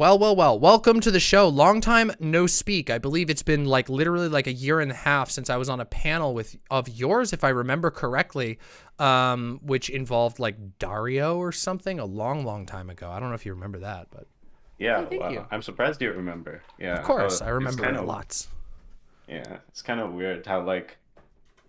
well, well, well. Welcome to the show. Long time no speak. I believe it's been like literally like a year and a half since I was on a panel with of yours, if I remember correctly, um, which involved like Dario or something a long, long time ago. I don't know if you remember that, but Yeah, thank wow. you. I'm surprised you remember. Yeah, of course uh, I it's remember kind it of- lots. Yeah, it's kind of weird how like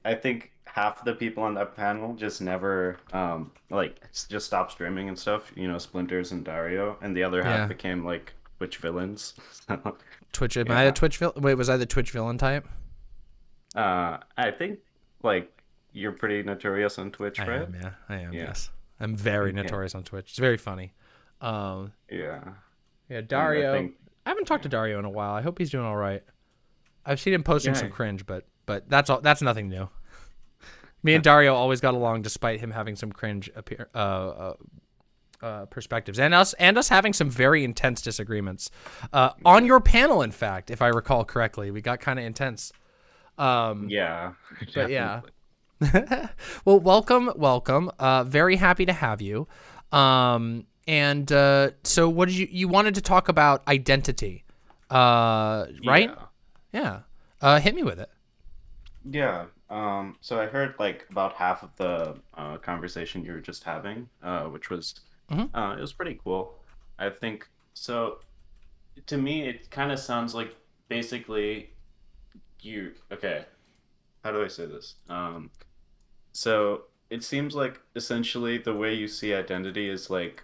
I think half of the people on that panel just never um like just stopped streaming and stuff. You know, Splinters and Dario, and the other half Yeah. became like Twitch villains. Twitch. Am I a Yeah. Twitch villain? Wait, was I the Twitch villain type? uh, I think like you're pretty notorious on Twitch, I right? am. Yeah, I am. Yeah. Yes, I'm very Yeah. notorious on Twitch. It's very funny. Um, Yeah. yeah, Dario. I, think- haven't talked to Dario in a while. I hope he's doing all right. I've seen him posting some cringe, but but that's all. That's nothing new. Me and Dario always got along, despite him having some cringe appear, uh, uh, uh, perspectives, and us and us having some very intense disagreements uh, on your panel. In fact, if I recall correctly, we got kind of intense. Um, Yeah. But yeah. well, welcome, welcome. Uh, very happy to have you. Um, and uh, so, what did you you wanted to talk about identity, uh, right? Yeah. Yeah. Uh, hit me with it. Yeah. Um, so I heard like about half of the uh, conversation you were just having, uh, which was Mhm. uh, it was pretty cool. I think so. To me, it kind of sounds like basically you. Okay, how do I say this? Um, so it seems like essentially the way you see identity is like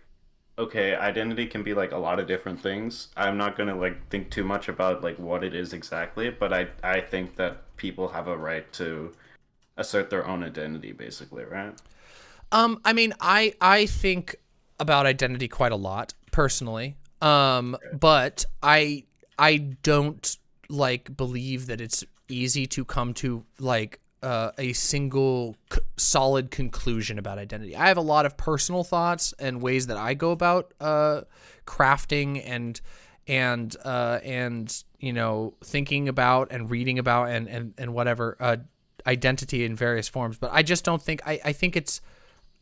okay, identity can be like a lot of different things. I'm not gonna like think too much about like what it is exactly, but I I think that people have a right to assert their own identity, basically, right? Um, I mean, I I think about identity quite a lot personally. Um, but I I don't like believe that it's easy to come to like uh, a single solid conclusion about identity. I have a lot of personal thoughts and ways that I go about uh, crafting and and uh, and you know thinking about and reading about and and and whatever uh, identity in various forms. But I just don't think I I think it's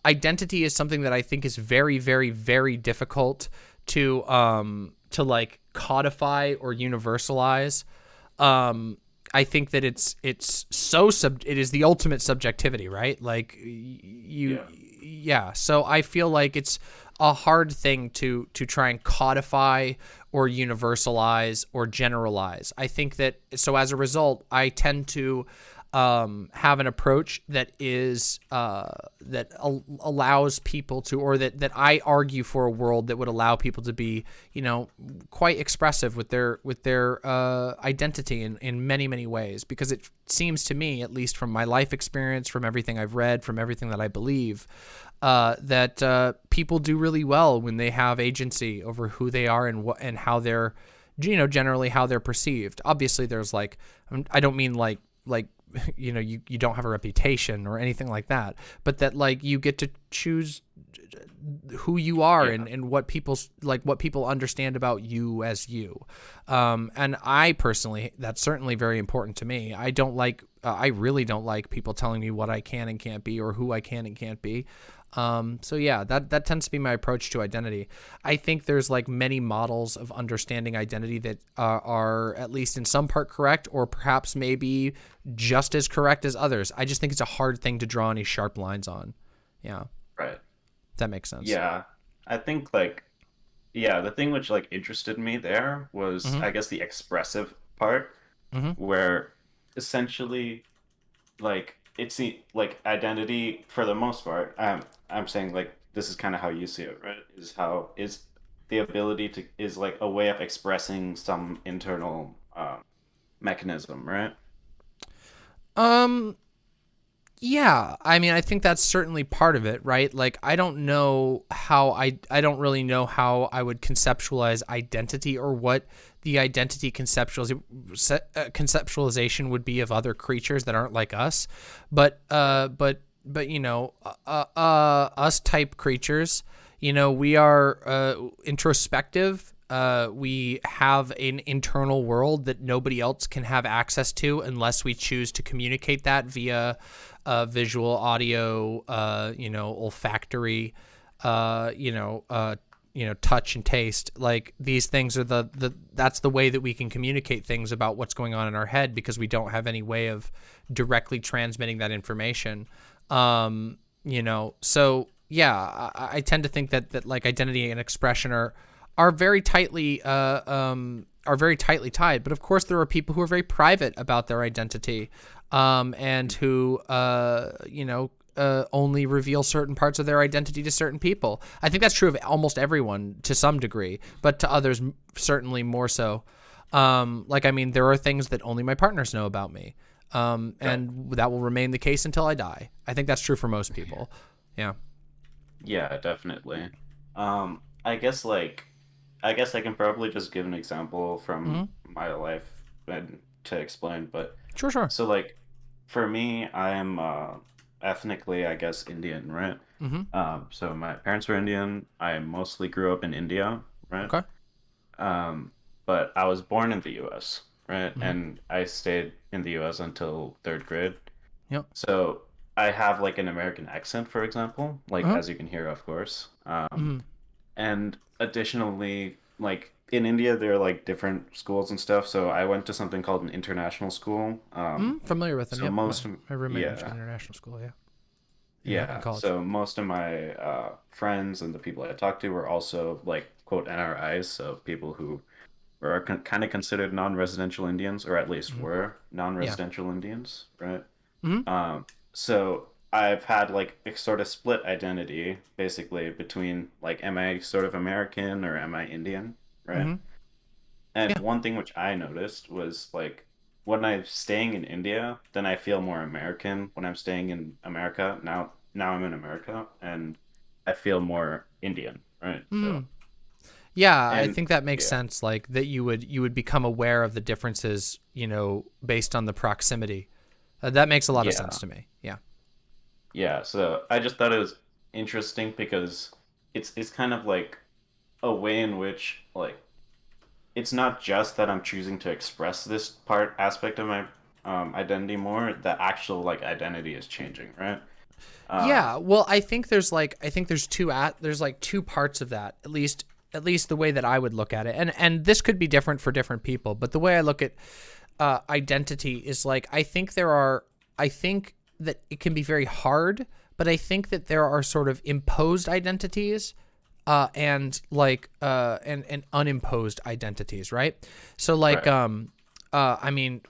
identity is something that I think is very, very, very difficult to um to like codify or universalize. Um, I think that it's it's so sub it is the ultimate subjectivity, right? Like you, yeah. So I feel like it's a hard thing to to try and codify or universalize or generalize. I think that so as a result, I tend to um, have an approach that is uh, that al- allows people to, or that that I argue for a world that would allow people to be, you know, quite expressive with their with their uh, identity in in many many ways. Because it seems to me, at least from my life experience, from everything I've read, from everything that I believe, uh, that uh, people do really well when they have agency over who they are and what and how they're, you know, generally how they're perceived. Obviously, there's like, I don't mean like like you know you, you don't have a reputation or anything like that but that like you get to choose who you are and, and what people's like what people understand about you as you. Um, and i personally that's certainly very important to me. I don't like uh, i really don't like people telling me what i can and can't be or who i can and can't be um, so yeah, that that tends to be my approach to identity. I think there's like many models of understanding identity that uh, are at least in some part correct, or perhaps maybe just as correct as others. I just think it's a hard thing to draw any sharp lines on. Yeah, Right. that makes sense. Yeah. I think like yeah, the thing which like interested me there was Mhm. I guess the expressive part Mhm. where essentially like it's like identity for the most part. Um I'm saying like this is kind of how you see it, right? Is how is the ability to is like a way of expressing some internal um mechanism, right? Um yeah, I mean I think that's certainly part of it, right? Like I don't know how I I don't really know how I would conceptualize identity or what the identity conceptualiz- se- uh, conceptualization would be of other creatures that aren't like us. But uh but but you know, uh, uh us type creatures, you know, we are uh introspective. Uh, we have an internal world that nobody else can have access to unless we choose to communicate that via uh, visual, audio, uh, you know, olfactory, uh, you know, uh, you know touch and taste. Like these things are the the that's the way that we can communicate things about what's going on in our head because we don't have any way of directly transmitting that information um you know so yeah I, I tend to think that that like identity and expression are are very tightly uh um are very tightly tied but of course there are people who are very private about their identity um and who uh you know uh, only reveal certain parts of their identity to certain people. I think that's true of almost everyone to some degree, but to others certainly more so. Um, like I mean, there are things that only my partners know about me, um, and that will remain the case until I die. I think that's true for most people. Yeah. Yeah, definitely. Um, I guess like, I guess I can probably just give an example from Mm-hmm. my life and to explain. But Sure, sure. so like, for me, I am uh, ethnically, I guess, Indian, right? Mm-hmm. Um, so my parents were Indian. I mostly grew up in India, right? Okay. Um, but I was born in the U.S., right? Mhm. And I stayed in the U.S. until third grade. Yep. So I have like an American accent, for example, like Uh-huh. as you can hear, of course. Um, Mm-hmm. and additionally, like in India, there are like different schools and stuff. So I went to something called an international school. Um, Mm-hmm. Familiar with them. so yep. most my, of- my roommate went to yeah. international school. Yeah. Yeah, in so most of my uh, friends and the people I talked to were also like quote NRIs, so people who were con- kind of considered non-residential Indians, or at least Mhm. were non-residential Indians, right? Mhm. Um, so I've had like a sort of split identity, basically between like, am I sort of American or am I Indian, right? Mhm. And Yeah. one thing which I noticed was like when I'm staying in India, then I feel more American. When I'm staying in America, now now I'm in America and I feel more Indian, right? So Yeah, I think that makes yeah. sense. Like that you would you would become aware of the differences, you know, based on the proximity. Uh, that makes a lot of sense to me. Yeah. yeah, so I just thought it was interesting because it's it's kind of like a way in which like it's not just that I'm choosing to express this part aspect of my um, identity more. The actual like identity is changing, right? Um, yeah, well, I think there's like I think there's two at there's like two parts of that. At least at least the way that I would look at it. And and this could be different for different people, but the way I look at uh, identity is like I think there are I think that it can be very hard, but I think that there are sort of imposed identities uh, and like uh, and and unimposed identities, right? So like Right. um uh, I mean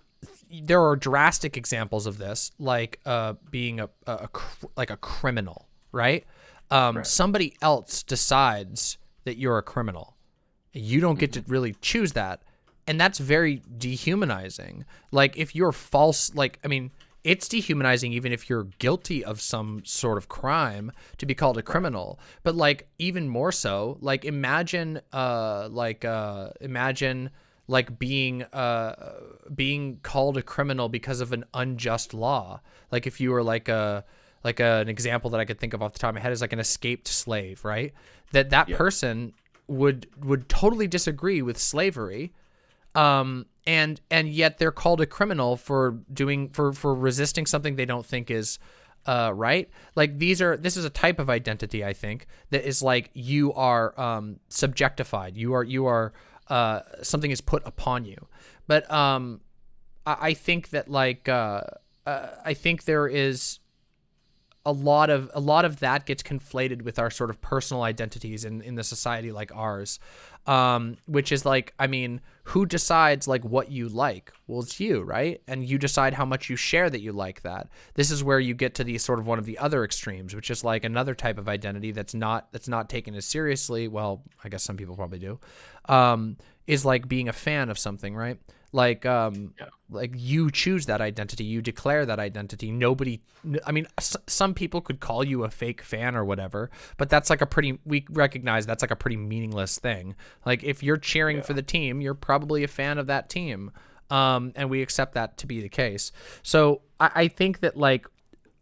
there are drastic examples of this, like uh, being a, a, a cr- like a criminal, right? Um, Right. Somebody else decides that you're a criminal. You don't get to really choose that, and that's very dehumanizing. Like if you're false, like I mean, it's dehumanizing even if you're guilty of some sort of crime to be called a criminal. But like even more so, like imagine, uh, like uh, imagine like being uh being called a criminal because of an unjust law like if you were like a like a, an example that i could think of off the top of my head is like an escaped slave right? That that Yeah. person would would totally disagree with slavery um and and yet they're called a criminal for doing for for resisting something they don't think is uh right? Like these are this is a type of identity i think that is like you are um subjectified. You are you are uh something is put upon you. But um i, I think that like uh, uh i think there is a lot of a lot of that gets conflated with our sort of personal identities in in the society like ours. Um which is like i mean who decides like what you like? Well it's you right? And you decide how much you share that you like that. This is where you get to the sort of one of the other extremes which is like another type of identity that's not that's not taken as seriously. Well i guess some people probably do. Um is like being a fan of something right like um Yeah. like you choose that identity you declare that identity. Nobody i mean s- some people could call you a fake fan or whatever but that's like a pretty we recognize that's like a pretty meaningless thing. Like if you're cheering for the team you're probably a fan of that team um and we accept that to be the case. So i, I think that like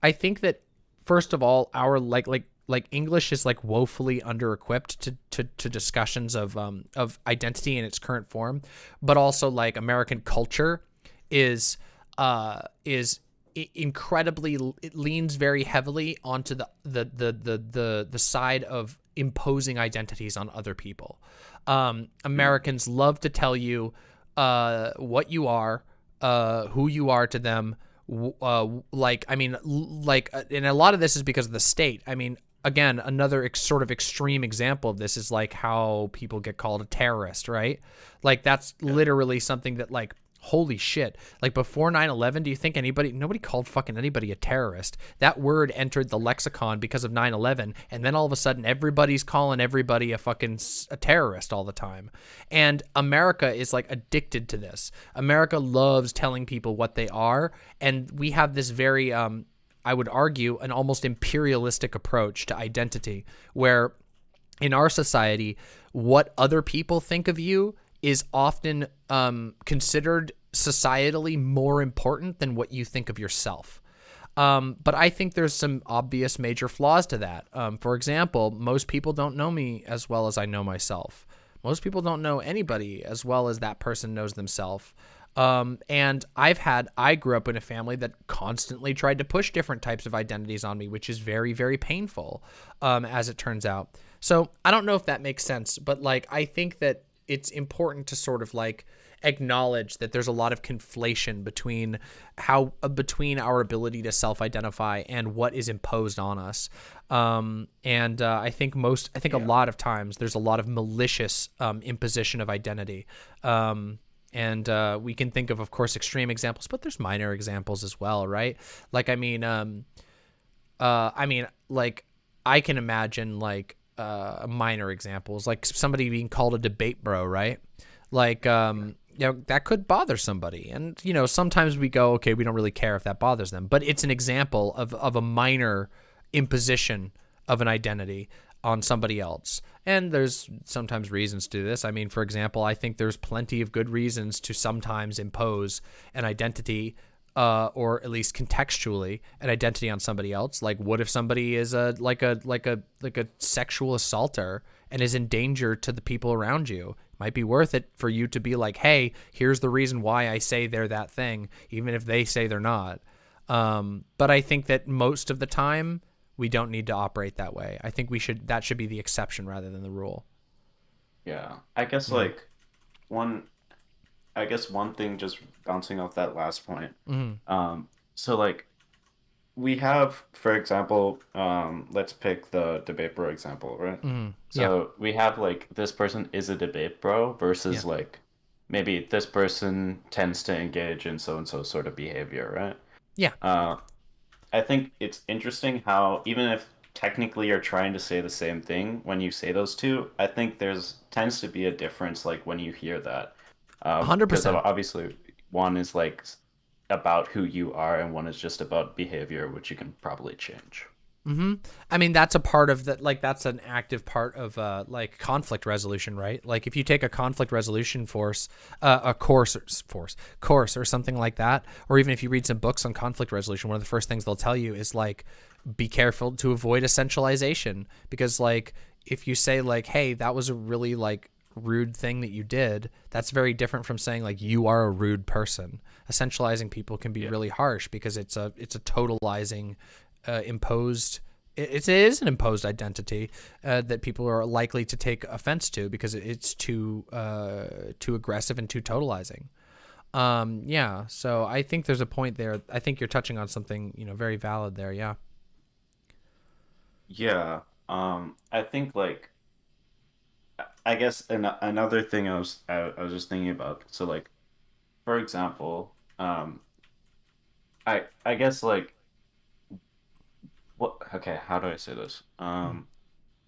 i think that first of all our like like like English is like woefully under equipped to, to, to discussions of um of identity in its current form, but also like American culture is uh is incredibly it leans very heavily onto the the the the the, the side of imposing identities on other people. Um, Americans love to tell you uh, what you are, uh, who you are to them. Uh, like, I mean, like, uh, and a lot of this is because of the state. I mean, again, another ex- sort of extreme example of this is like how people get called a terrorist, right? Like, that's literally something that, like, holy shit. Like before 9-11 do you think anybody nobody called fucking anybody a terrorist? That word entered the lexicon because of 9-11 and then all of a sudden everybody's calling everybody a fucking a terrorist all the time. And america is like addicted to this. America loves telling people what they are and we have this very um i would argue an almost imperialistic approach to identity where in our society what other people think of you is often um, considered societally more important than what you think of yourself. Um, but I think there's some obvious major flaws to that. Um, for example, most people don't know me as well as I know myself. Most people don't know anybody as well as that person knows themselves. Um, and I've had, I grew up in a family that constantly tried to push different types of identities on me, which is very, very painful, um, as it turns out. So I don't know if that makes sense, but like, I think that it's important to sort of like acknowledge that there's a lot of conflation between how uh, between our ability to self-identify and what is imposed on us um, and uh, i think most i think yeah. a lot of times there's a lot of malicious um, imposition of identity um, and uh, we can think of of course extreme examples but there's minor examples as well right like i mean um, uh, i mean like i can imagine like uh, minor examples, like somebody being called a debate bro, right? Like, um, you know, that could bother somebody. And, you know, sometimes we go, okay, we don't really care if that bothers them. But it's an example of, of a minor imposition of an identity on somebody else. And there's sometimes reasons to this. I mean, for example, I think there's plenty of good reasons to sometimes impose an identity uh, or at least contextually an identity on somebody else. Like, what if somebody is a like a like a like a sexual assaulter and is in danger to the people around you? Might be worth it for you to be like, hey, here's the reason why I say they're that thing, even if they say they're not. Um, but I think that most of the time we don't need to operate that way. I think we should that should be the exception rather than the rule. Yeah, I guess yeah. like one I guess one thing just bouncing off that last point. Mm-hmm. Um, so like we have, for example, um, let's pick the debate bro example, right? Mm-hmm. So yeah. we have like this person is a debate bro versus yeah. like maybe this person tends to engage in so and so sort of behavior, right? Yeah. Uh, I think it's interesting how even if technically you're trying to say the same thing when you say those two, I think there's tends to be a difference like when you hear that. Um, hundred percent. Obviously, one is like about who you are, and one is just about behavior, which you can probably change. Mm-hmm. I mean, that's a part of that. Like, that's an active part of uh, like conflict resolution, right? Like, if you take a conflict resolution force, uh, a course, or, force course, or something like that, or even if you read some books on conflict resolution, one of the first things they'll tell you is like, be careful to avoid essentialization because, like, if you say like, "Hey, that was a really like rude thing that you did, that's very different from saying like you are a rude person. Essentializing people can be yeah. really harsh because it's a it's a totalizing, uh, imposed. It, is an imposed identity uh, that people are likely to take offense to because it's too uh, too aggressive and too totalizing. Um, yeah, so I think there's a point there. I think you're touching on something you know very valid there. Yeah. Yeah. Um, I think like I guess an- another thing I was I, I was just thinking about. So like, for example, um, I I guess like, what? Okay, how do I say this? Um,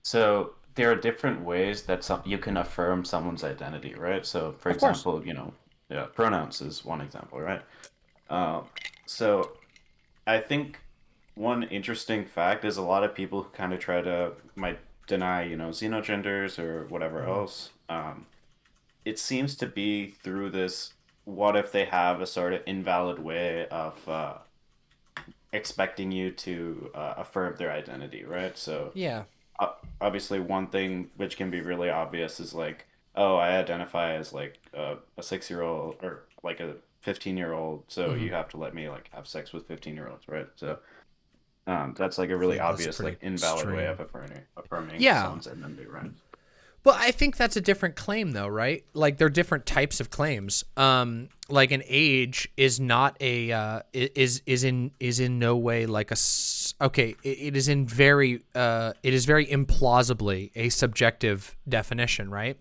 so there are different ways that some you can affirm someone's identity, right? So for of example, course. you know, yeah, pronouns is one example, right? Um, so I think one interesting fact is a lot of people who kind of try to might deny, you know, xenogenders or whatever mm-hmm. else. Um, it seems to be through this what if they have a sort of invalid way of uh, expecting you to uh, affirm their identity, right? So, yeah. Uh, obviously, one thing which can be really obvious is like, oh, I identify as like a, a six year old or like a 15 year old, so mm-hmm. you have to let me like have sex with 15 year olds, right? So, Um, that's like a really obvious, like invalid way of affirming affirming Yeah. someone's identity, right? Well, I think that's a different claim, though, right? Like they're different types of claims. Um, like an age is not a uh, is is in is in no way like a okay. It, it is in very uh, it is very implausibly a subjective definition, right?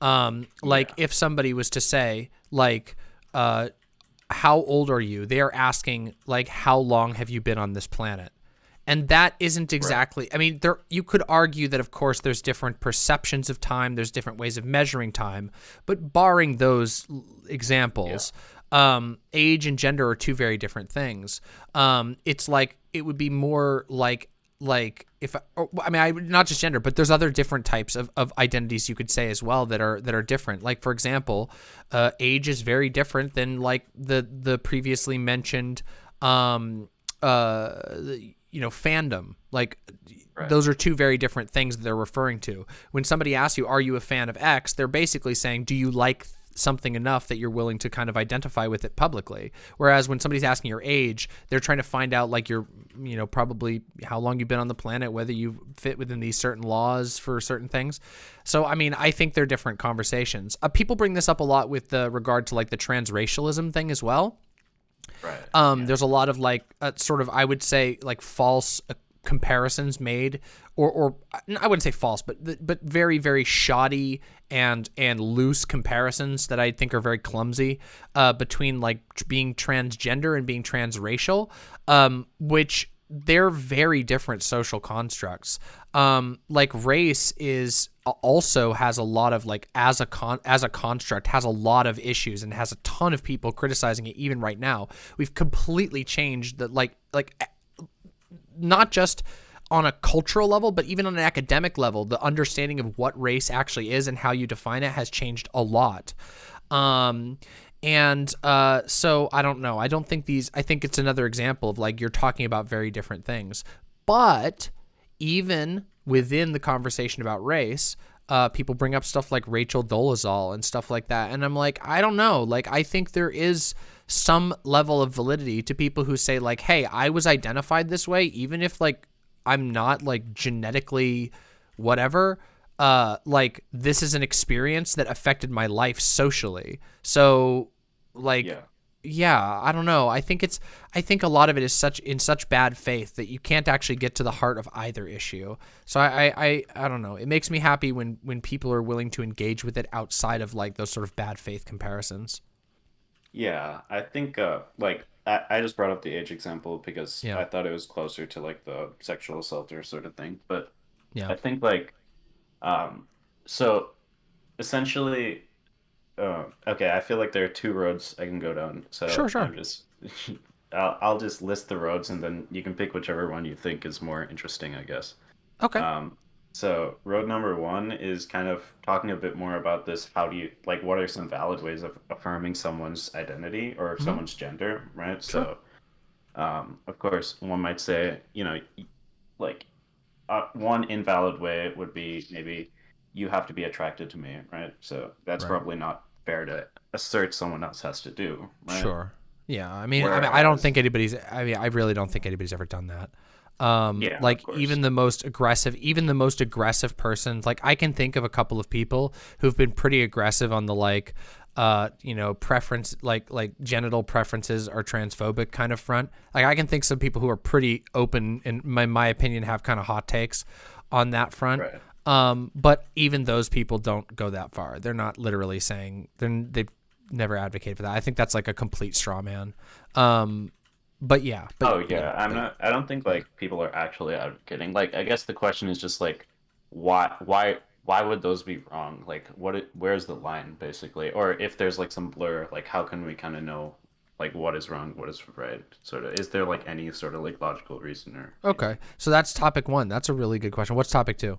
Um, like if somebody was to say like uh, how old are you? They are asking like how long have you been on this planet? And that isn't exactly i mean there you could argue that of course there's different perceptions of time there's different ways of measuring time but barring those examples um, age and gender are two very different things. Um, it's like it would be more like like if I, or, I mean I not just gender but there's other different types of, of identities you could say as well that are that are different. Like for example uh, age is very different than like the the previously mentioned um uh the- you know fandom. Like Right. those are two very different things that they're referring to. When somebody asks you are you a fan of x? they're basically saying do you like something enough that you're willing to kind of identify with it publicly? Whereas when somebody's asking your age they're trying to find out like your you know probably how long you've been on the planet whether you fit within these certain laws for certain things. So i mean i think they're different conversations. Uh, people bring this up a lot with the regard to like the transracialism thing as well Right. um, there's a lot of like uh, sort of I would say like false uh, comparisons made, or or I wouldn't say false, but but very very shoddy and and loose comparisons that I think are very clumsy uh, between like being transgender and being transracial, um, which they're very different social constructs. Um, like race is also has a lot of like as a con as a construct has a lot of issues and has a ton of people criticizing it even right now. We've completely changed the like like not just on a cultural level, but even on an academic level, the understanding of what race actually is and how you define it has changed a lot. Um, and uh, so I don't know. I don't think these. I think it's another example of like you're talking about very different things. But even within the conversation about race, uh, people bring up stuff like Rachel Dolezal and stuff like that, and I'm like, I don't know. Like, I think there is some level of validity to people who say like, Hey, I was identified this way, even if like I'm not like genetically whatever uh like this is an experience that affected my life socially so like Yeah. yeah i don't know i think it's i think a lot of it is such in such bad faith that you can't actually get to the heart of either issue so i i i, I don't know it makes me happy when when people are willing to engage with it outside of like those sort of bad faith comparisons Yeah, I think uh like I, I just brought up the age example because Yeah. I thought it was closer to like the sexual assaulter sort of thing. But yeah I think like um so essentially uh, okay, I feel like there are two roads I can go down. So Sure, sure. I'm just I'll, I'll just list the roads and then you can pick whichever one you think is more interesting, I guess. okay Um, so road number one is kind of talking a bit more about this. How do you like? What are some valid ways of affirming someone's identity or someone's gender, right? So, um, of course, one might say, you know, like uh, one invalid way would be maybe you have to be attracted to me, right? So that's Right. probably not fair to assert someone else has to do, right? Sure. Yeah. I mean, I mean, I don't think anybody's. I mean, I really don't think anybody's ever done that. Um, Yeah, like even the most aggressive, even the most aggressive person. Like I can think of a couple of people who've been pretty aggressive on the like, uh, you know, preference, like like genital preferences or transphobic kind of front. Like I can think some people who are pretty open, in my my opinion, have kind of hot takes on that front. Right. Um, but even those people don't go that far. They're not literally saying then they've never advocated for that. I think that's like a complete straw man. Um, but yeah. But, Oh yeah, I'm not. I don't think like people are actually advocating. Like, I guess the question is just like, why, why, why would those be wrong? Like, what? It, where's the line, basically? Or if there's like some blur, like, how can we kind of know, like, what is wrong, what is right? Sort of. Is there like any sort of like logical reason or? Okay, so that's topic one. That's a really good question. What's topic two?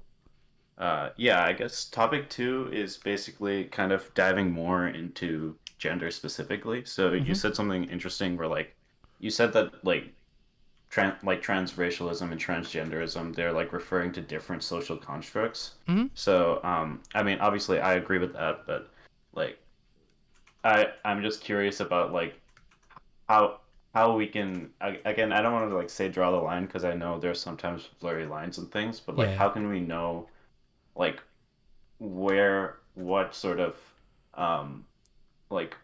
Uh, yeah, I guess topic two is basically kind of diving more into gender specifically. So you Mhm. said something interesting where like you said that like trans like transracialism and transgenderism, they're like referring to different social constructs. Mhm. So um, I mean, obviously I agree with that, but like I I'm just curious about like how how we can again i don't want to like say draw the line because i know there's sometimes blurry lines and things but like Yeah. how can we know like where what sort of um like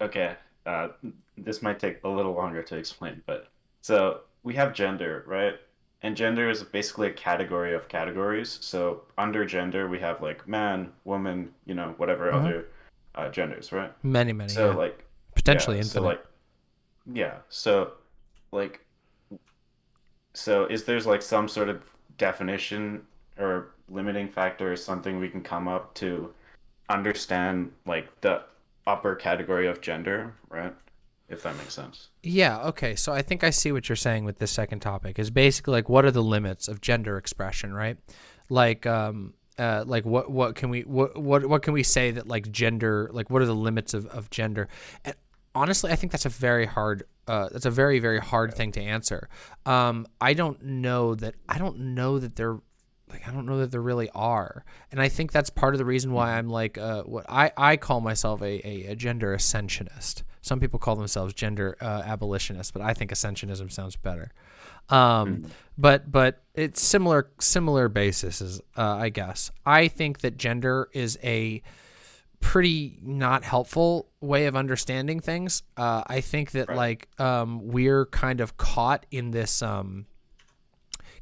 okay uh this might take a little longer to explain but so we have gender right and gender is basically a category of categories so under gender we have like man woman you know whatever Mhm. other uh, genders right Many, many. so yeah. like Potentially yeah, infinite. So like, yeah. So, like, so is there's like some sort of definition or limiting factor is something we can come up to understand like the upper category of gender, right? If that makes sense. Yeah, okay. So I think I see what you're saying with this second topic is basically like what are the limits of gender expression, right? Like um uh like what what can we what what what can we say that like gender like what are the limits of, of gender? And honestly, I think that's a very hard uh that's a very very hard thing to answer. Um I don't know that I don't know that they're like I don't know that there really are, and I think that's part of the reason why I'm like uh, what I, I call myself a, a, a gender ascensionist. Some people call themselves gender uh, abolitionists, but I think ascensionism sounds better. Um, but but it's similar similar basis, uh, I guess. I think that gender is a pretty not helpful way of understanding things. Uh, I think that Right. like um, we're kind of caught in this. Um,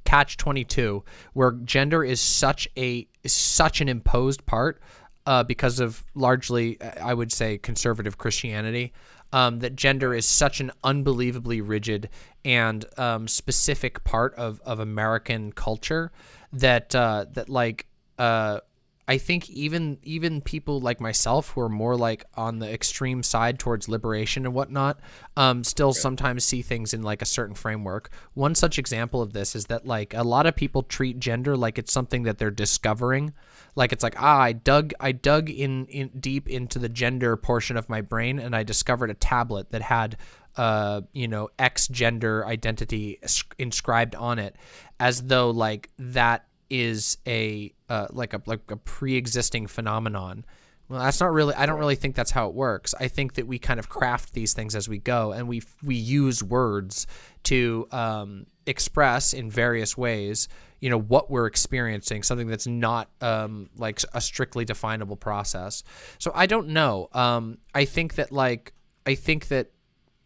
catch 22 where gender is such a is such an imposed part uh, because of largely i would say conservative christianity um, that gender is such an unbelievably rigid and um, specific part of, of american culture that uh, that like uh, I think even even people like myself who are more like on the extreme side towards liberation and whatnot, um, still sometimes see things in like a certain framework. One such example of this is that like a lot of people treat gender like it's something that they're discovering. Like it's like ah, I dug I dug in, in deep into the gender portion of my brain and I discovered a tablet that had uh, you know, X gender identity inscribed on it, as though like that is a uh, like a like a pre-existing phenomenon. Well, that's not really. I don't really think that's how it works. I think that we kind of craft these things as we go, and we we use words to um, express in various ways. You know what we're experiencing, something that's not um, like a strictly definable process. So I don't know. Um, I think that like I think that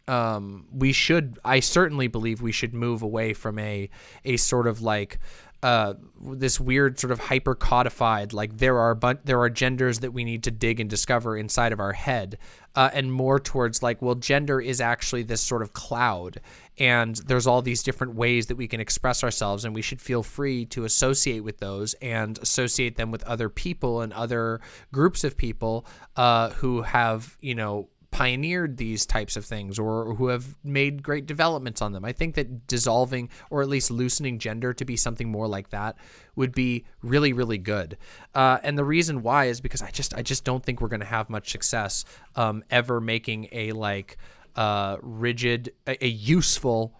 um, we should. I certainly believe we should move away from a a sort of like uh, this weird sort of hyper codified like there are but there are genders that we need to dig and discover inside of our head uh, and more towards like well gender is actually this sort of cloud and there's all these different ways that we can express ourselves and we should feel free to associate with those and associate them with other people and other groups of people uh, who have you know pioneered these types of things or who have made great developments on them. I think that dissolving or at least loosening gender to be something more like that would be really really good. Uh, and the reason why is because I just I just don't think we're going to have much success um, ever making a like uh, rigid a, a useful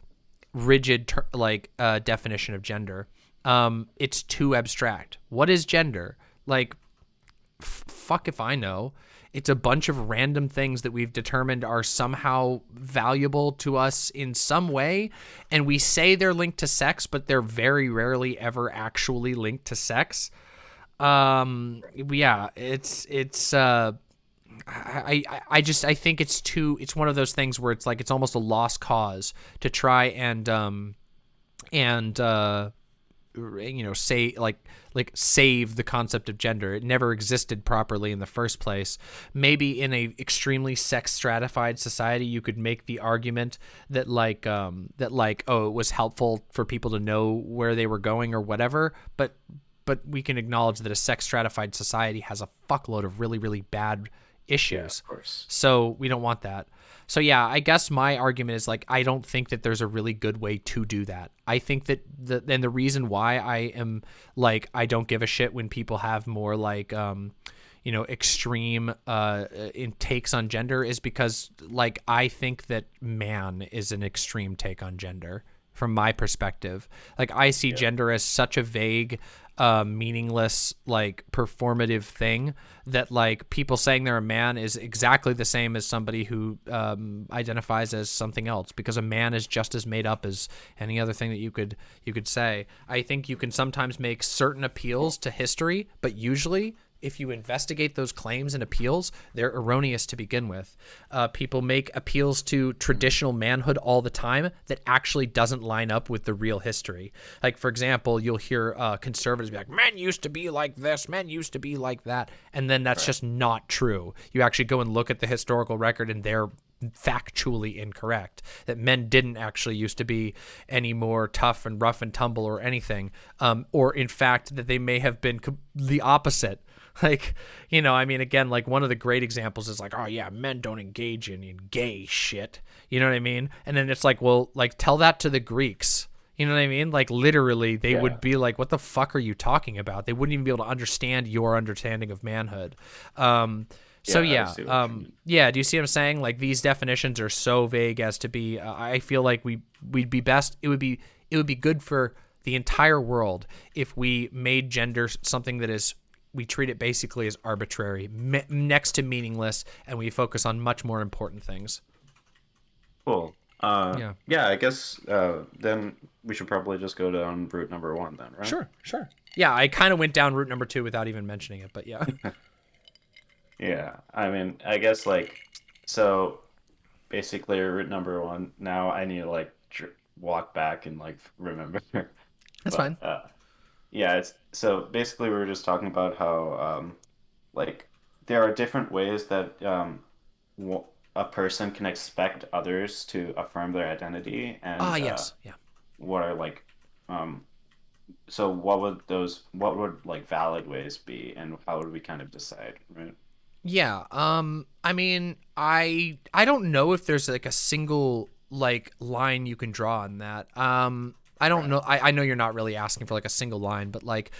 rigid like uh, definition of gender. Um, it's too abstract. What is gender? Like fuck if I know. It's a bunch of random things that we've determined are somehow valuable to us in some way. And we say they're linked to sex, but they're very rarely ever actually linked to sex. Um, yeah, it's, it's, uh, I, I, I just I think it's too it's one of those things where it's like it's almost a lost cause to try and um and uh you know say like like save the concept of gender it never existed properly in the first place maybe in a extremely sex stratified society you could make the argument that like um that like oh it was helpful for people to know where they were going or whatever but but we can acknowledge that a sex stratified society has a fuckload of really really bad issues Yeah, of course. so we don't want that. So yeah, I guess my argument is like I don't think that there's a really good way to do that. I think that the and the reason why I am like I don't give a shit when people have more like um you know extreme uh in takes on gender is because like I think that man is an extreme take on gender from my perspective. Like I see gender as such a vague, uh, meaningless, like performative thing that like people saying they're a man is exactly the same as somebody who um, identifies as something else because a man is just as made up as any other thing that you could you could say. I think you can sometimes make certain appeals to history, but usually if you investigate those claims and appeals, they're erroneous to begin with. Uh, people make appeals to traditional manhood all the time that actually doesn't line up with the real history. Like, for example, you'll hear uh, conservatives be like, men used to be like this, men used to be like that. And then that's right. just not true. You actually go and look at the historical record and they're factually incorrect that men didn't actually used to be any more tough and rough and tumble or anything um, or in fact that they may have been the opposite Like, you know, I mean, again, like one of the great examples is like, oh yeah, men don't engage in, in gay shit. You know what I mean? And then it's like, well, like tell that to the Greeks. You know what I mean? Like literally, they yeah. would be like, "What the fuck are you talking about?" They wouldn't even be able to understand your understanding of manhood. Um, so yeah, yeah um, yeah. Do you see what I'm saying? Like these definitions are so vague as to be. Uh, I feel like we we'd be best. It would be it would be good for the entire world if we made gender something that is we treat it basically as arbitrary, me- next to meaningless, and we focus on much more important things. Cool. Uh, yeah. Yeah. I guess uh, then we should probably just go down route number one then, right? Sure. Sure. Yeah, I kind of went down route number two without even mentioning it, but yeah. yeah. I mean, I guess like so. Basically, route number one. Now I need to like walk back and like remember. That's but, fine. Uh, yeah, it's so basically we were just talking about how um, like there are different ways that um, a person can expect others to affirm their identity and ah yes uh, yeah. what are like um, so what would those what would like valid ways be and how would we kind of decide right? Yeah um i mean i i don't know if there's like a single like line you can draw on that. Um I don't know. I, I know you're not really asking for like a single line, but like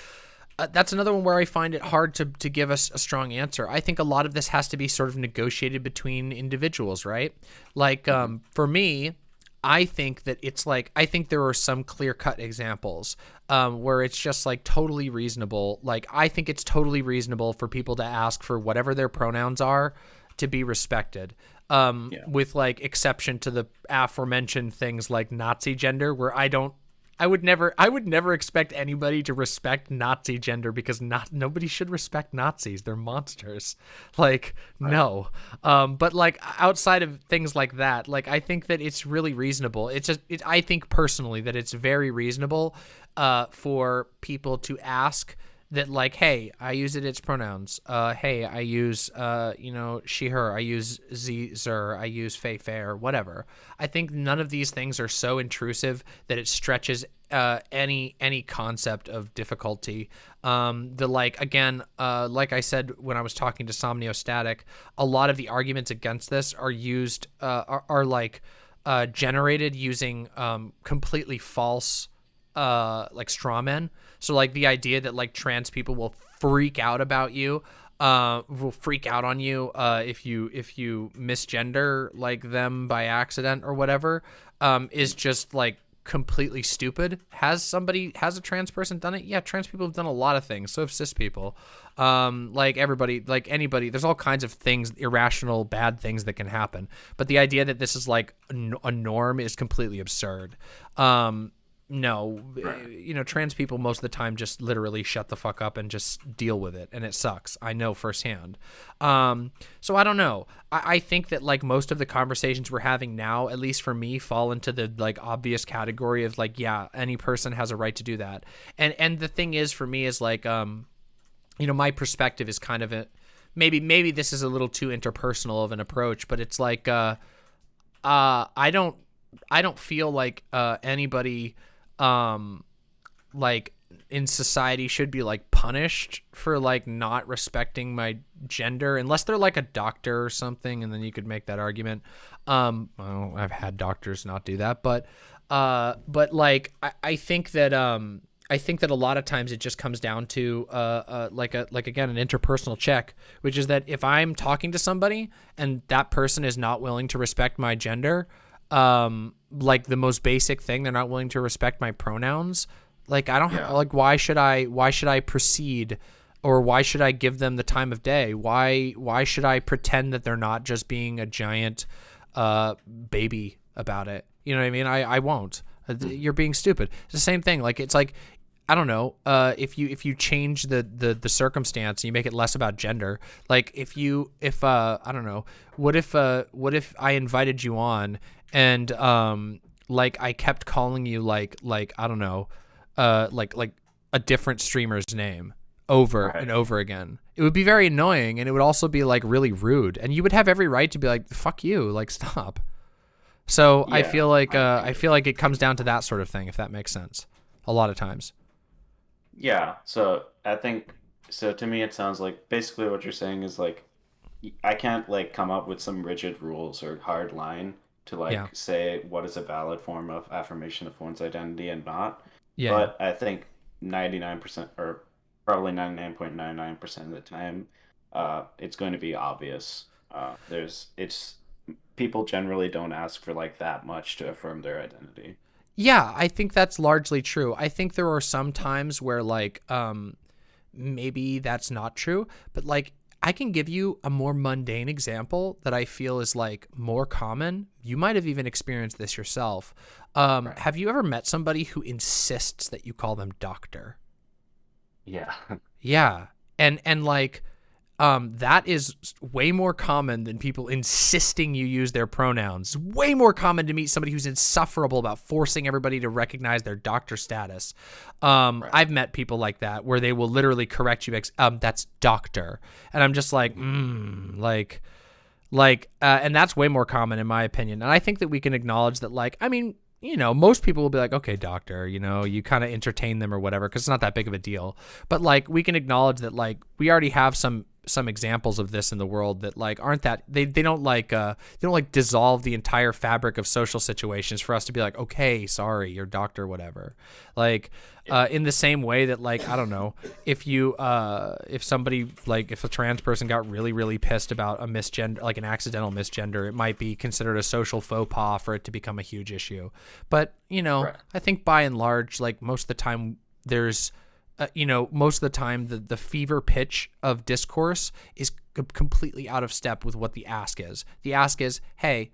uh, that's another one where I find it hard to, to give us a strong answer. I think a lot of this has to be sort of negotiated between individuals, right? Like mm-hmm. um, for me, I think that it's like I think there are some clear cut examples um, where it's just like totally reasonable. Like I think it's totally reasonable for people to ask for whatever their pronouns are to be respected um, yeah. with like exception to the aforementioned things like Nazi gender, where I don't I would never I would never expect anybody to respect Nazi gender because not nobody should respect Nazis. They're monsters. Like right. no. Um but like outside of things like that, like I think that it's really reasonable. It's just it, I think personally that it's very reasonable uh for people to ask that like hey i use it its pronouns. Uh hey i use uh you know she her. I use z zer. I use fey fair whatever. I think none of these things are so intrusive that it stretches uh any any concept of difficulty. Um the like again uh like i said when i was talking to somniostatic a lot of the arguments against this are used uh are, are like uh generated using um completely false uh like straw men so like the idea that like trans people will freak out about you, uh, will freak out on you uh, if you if you misgender like them by accident or whatever, um, is just like completely stupid. Has somebody has a trans person done it? Yeah, trans people have done a lot of things. So have cis people. Um, like everybody, like anybody, there's all kinds of things, irrational, bad things that can happen. But the idea that this is like a norm is completely absurd. Um, no, right. you know, trans people most of the time just literally shut the fuck up and just deal with it, and it sucks. I know firsthand. Um, so I don't know. I, I think that like most of the conversations we're having now, at least for me, fall into the like obvious category of like, yeah, any person has a right to do that. And and the thing is, for me, is like, um, you know, my perspective is kind of a maybe maybe this is a little too interpersonal of an approach, but it's like, uh, uh, I don't I don't feel like uh anybody um like in society should be like punished for like not respecting my gender unless they're like a doctor or something and then you could make that argument. Um well, i've had doctors not do that but uh but like i, I think that um I think that a lot of times it just comes down to uh, uh, like a like again an interpersonal check, which is that if I'm talking to somebody and that person is not willing to respect my gender, um like the most basic thing they're not willing to respect my pronouns like i don't Yeah. like why should i why should i proceed or why should i give them the time of day why why should i pretend that they're not just being a giant uh baby about it you know what i mean i i won't Uh, you're being stupid it's the same thing like it's like I don't know. Uh, if you if you change the, the the circumstance, and you make it less about gender. Like if you if uh I don't know. What if uh what if I invited you on and um like I kept calling you like like I don't know, uh like like a different streamer's name over Right. and over again. It would be very annoying, and it would also be like really rude, and you would have every right to be like fuck you, like stop. So I feel like uh. I feel like it comes down to that sort of thing, if that makes sense. A lot of times. Yeah, so I think so to me it sounds like basically what you're saying is like I can't like come up with some rigid rules or hard line to like Yeah. say what is a valid form of affirmation of one's identity and not. Yeah. But I think 99% or probably 99.99% of the time uh it's going to be obvious. Uh there's it's people generally don't ask for like that much to affirm their identity. Yeah, I think that's largely true. I think there are some times where like um maybe that's not true, but like I can give you a more mundane example that I feel is like more common. You might have even experienced this yourself. Um Right. have you ever met somebody who insists that you call them doctor? Yeah. Yeah. And and like um that is way more common than people insisting you use their pronouns. Way more common to meet somebody who's insufferable about forcing everybody to recognize their doctor status. Um Right. I've met people like that where they will literally correct you um that's doctor. And I'm just like mm, like like uh, and that's way more common in my opinion and i think that we can acknowledge that like i mean you know most people will be like okay doctor you know you kind of entertain them or whatever because it's not that big of a deal but like we can acknowledge that like we already have some some examples of this in the world that like aren't that they, they don't like uh they don't like dissolve the entire fabric of social situations for us to be like okay sorry your doctor whatever. Like uh in the same way that like i don't know if you uh if somebody like if a trans person got really really pissed about a misgender like an accidental misgender it might be considered a social faux pas for it to become a huge issue. But you know Right. i think by and large like most of the time there's uh, you know most of the time the the fever pitch of discourse is c- completely out of step with what the ask is. The ask is hey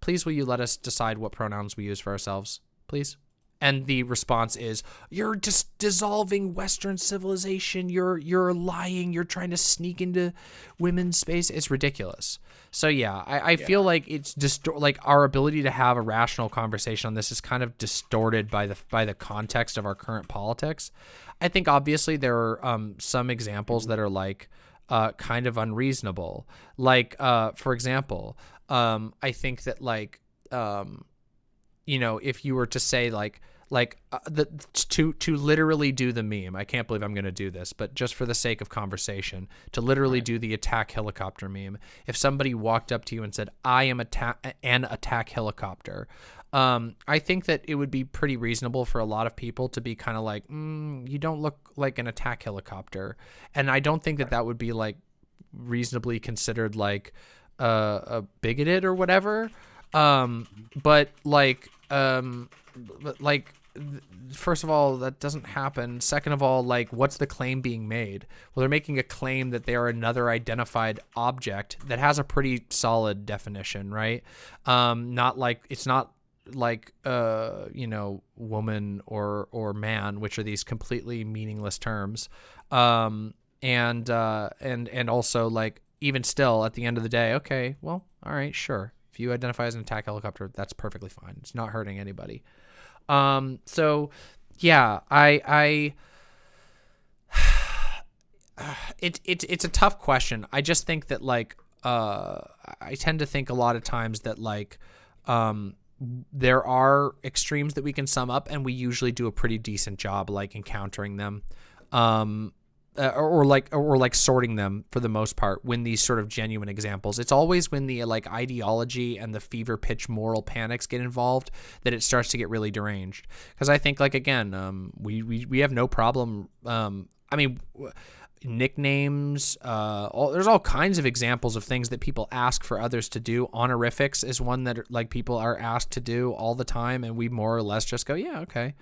please will you let us decide what pronouns we use for ourselves please? And the response is you're just dissolving western civilization. You're you're lying. You're trying to sneak into women's space. It's ridiculous. So yeah i, I feel like it's distor- like our ability to have a rational conversation on this is kind of distorted by the by the context of our current politics i think obviously there are um, some examples that are like uh, kind of unreasonable like uh, for example um, i think that like um, you know, if you were to say like like uh, the to to literally do the meme. I can't believe I'm going to do this, but just for the sake of conversation, to literally do the attack helicopter meme. If somebody walked up to you and said, "I am attack an attack helicopter," um, I think that it would be pretty reasonable for a lot of people to be kind of like, mm, "You don't look like an attack helicopter," and I don't think that that would be like reasonably considered like uh, a bigoted or whatever. Um, but like, um, like, first of all, that doesn't happen. Second of all, like, what's the claim being made? Well, they're making a claim that they are another identified object that has a pretty solid definition, right? Um, not like it's not like uh you know woman or or man which are these completely meaningless terms. Um and uh and and also like even still at the end of the day okay well all right sure. If you identify as an attack helicopter that's perfectly fine. It's not hurting anybody. Um so yeah i i it, it it's a tough question. I just think that like uh i tend to think a lot of times that like um there are extremes that we can sum up and we usually do a pretty decent job like encountering them um uh, or, or like or like sorting them for the most part when these sort of genuine examples. It's always when the like ideology and the fever pitch moral panics get involved that it starts to get really deranged. Because i think like again um we, we we have no problem um I mean, w- nicknames. Uh, all, there's all kinds of examples of things that people ask for others to do. Honorifics is one that like people are asked to do all the time, and we more or less just go, yeah, okay.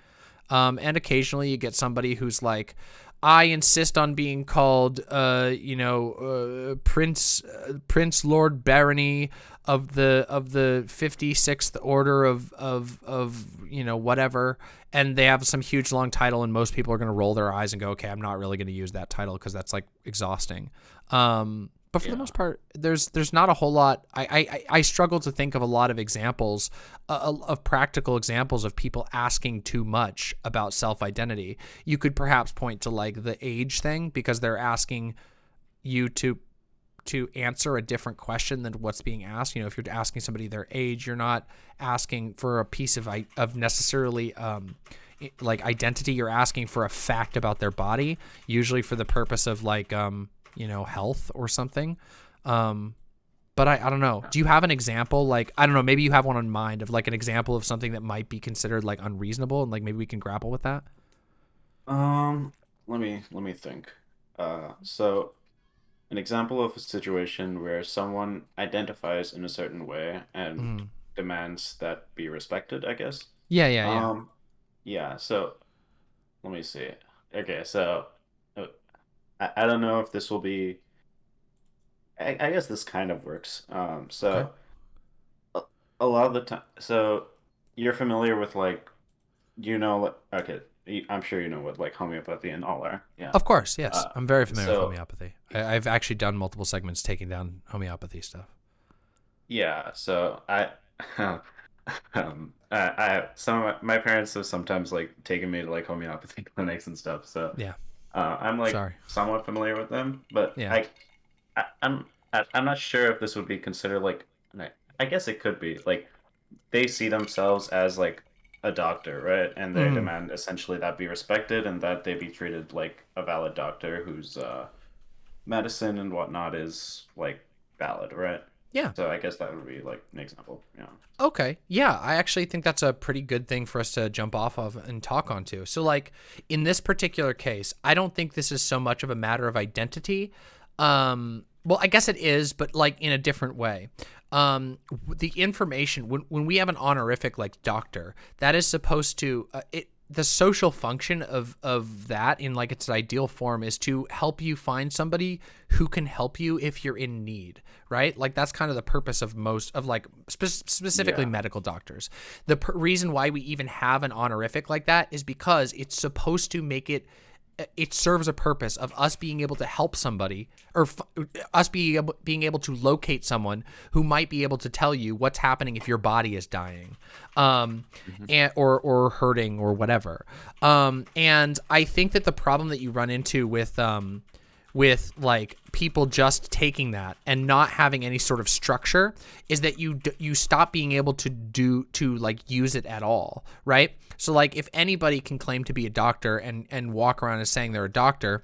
Um, and occasionally you get somebody who's like, I insist on being called, uh, you know, uh, Prince uh, Prince Lord Barony of the of the fifty sixth Order of of of you know whatever, and they have some huge long title, and most people are going to roll their eyes and go, okay, I'm not really going to use that title because that's like exhausting. Um, but for Yeah. the most part, there's there's not a whole lot. I I, I struggle to think of a lot of examples uh, of practical examples of people asking too much about self identity. You could perhaps point to like the age thing because they're asking you to to answer a different question than what's being asked. You know, if you're asking somebody their age, you're not asking for a piece of of necessarily um, like identity. You're asking for a fact about their body, usually for the purpose of like um, you know health or something. Um, but I, I don't know. Do you have an example? Like I don't know. Maybe you have one in mind of like an example of something that might be considered like unreasonable, and like maybe we can grapple with that. Um, let me let me think. Uh, so an example of a situation where someone identifies in a certain way and Mm. demands that be respected, I guess. Yeah, yeah, yeah. Um, yeah, so let me see. Okay, so uh, I, I don't know if this will be I, I guess this kind of works. Um, so Okay. a, a lot of the time, so you're familiar with like, you know, okay, I'm sure you know what like homeopathy and all are. Yeah. Of course, yes. Uh, I'm very familiar so- with homeopathy. I, I've actually done multiple segments taking down homeopathy stuff. Yeah, so I, um, I, I some of my, my parents have sometimes like taken me to like homeopathy clinics and stuff. So Yeah. uh, I'm like Sorry. somewhat familiar with them, but Yeah. I, I, I'm, I, I'm not sure if this would be considered like, I, I guess it could be like, they see themselves as like a doctor, right? And they Mhm. demand essentially that be respected and that they be treated like a valid doctor whose uh, medicine and whatnot is like valid, right? Yeah. So I guess that would be like an example. Yeah. Okay. Yeah, I actually think that's a pretty good thing for us to jump off of and talk onto. So, like in this particular case, I don't think this is so much of a matter of identity. Um, well, I guess it is, but like in a different way. Um, the information when when we have an honorific like doctor, that is supposed to uh, it. The social function of of that in like its ideal form is to help you find somebody who can help you if you're in need, right? Like that's kind of the purpose of most of like spe- specifically Yeah. medical doctors. The reason why we even have an honorific like that is because it's supposed to make it it serves a purpose of us being able to help somebody or f- us being able, being able to locate someone who might be able to tell you what's happening if your body is dying um and or or hurting or whatever. Um and i think that the problem that you run into with um with like people just taking that and not having any sort of structure is that you you stop being able to do to like use it at all right? So like if anybody can claim to be a doctor and and walk around as saying they're a doctor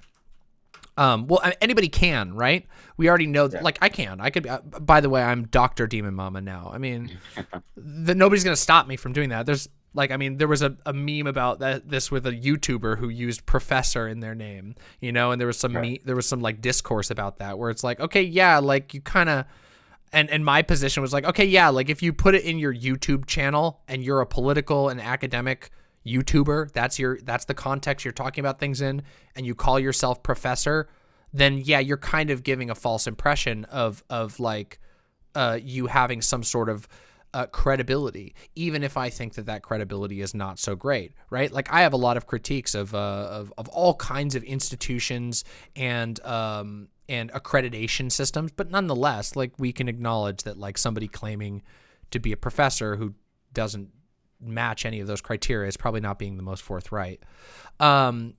um well anybody can right? We already know that Yeah. like i can. I could uh, by the way i'm dr demon mama now. I mean the, nobody's gonna stop me from doing that. There's like i mean there was a, a meme about that this with a youtuber who used professor in their name you know and there was some Right. me, there was some like discourse about that where it's like okay yeah like you kind of and and my position was like okay yeah like if you put it in your youtube channel and you're a political and academic youtuber that's your that's the context you're talking about things in and you call yourself professor then yeah you're kind of giving a false impression of of like uh you having some sort of uh, credibility, even if I think that that credibility is not so great, right? Like I have a lot of critiques of uh, of, of all kinds of institutions and um, and accreditation systems, but nonetheless, like we can acknowledge that like somebody claiming to be a professor who doesn't match any of those criteria is probably not being the most forthright. Um,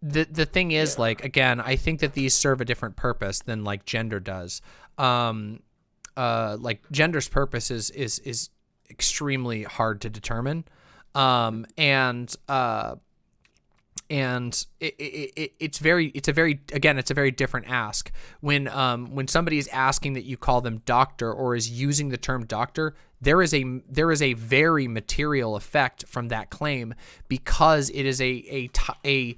the the thing is, Yeah. like again, I think that these serve a different purpose than like gender does. Um, uh, like gender's purpose is is is extremely hard to determine, um, and uh, and it, it, it, it's very it's a very again it's a very different ask. When um when somebody is asking that you call them doctor or is using the term doctor there is a there is a very material effect from that claim because it is a a a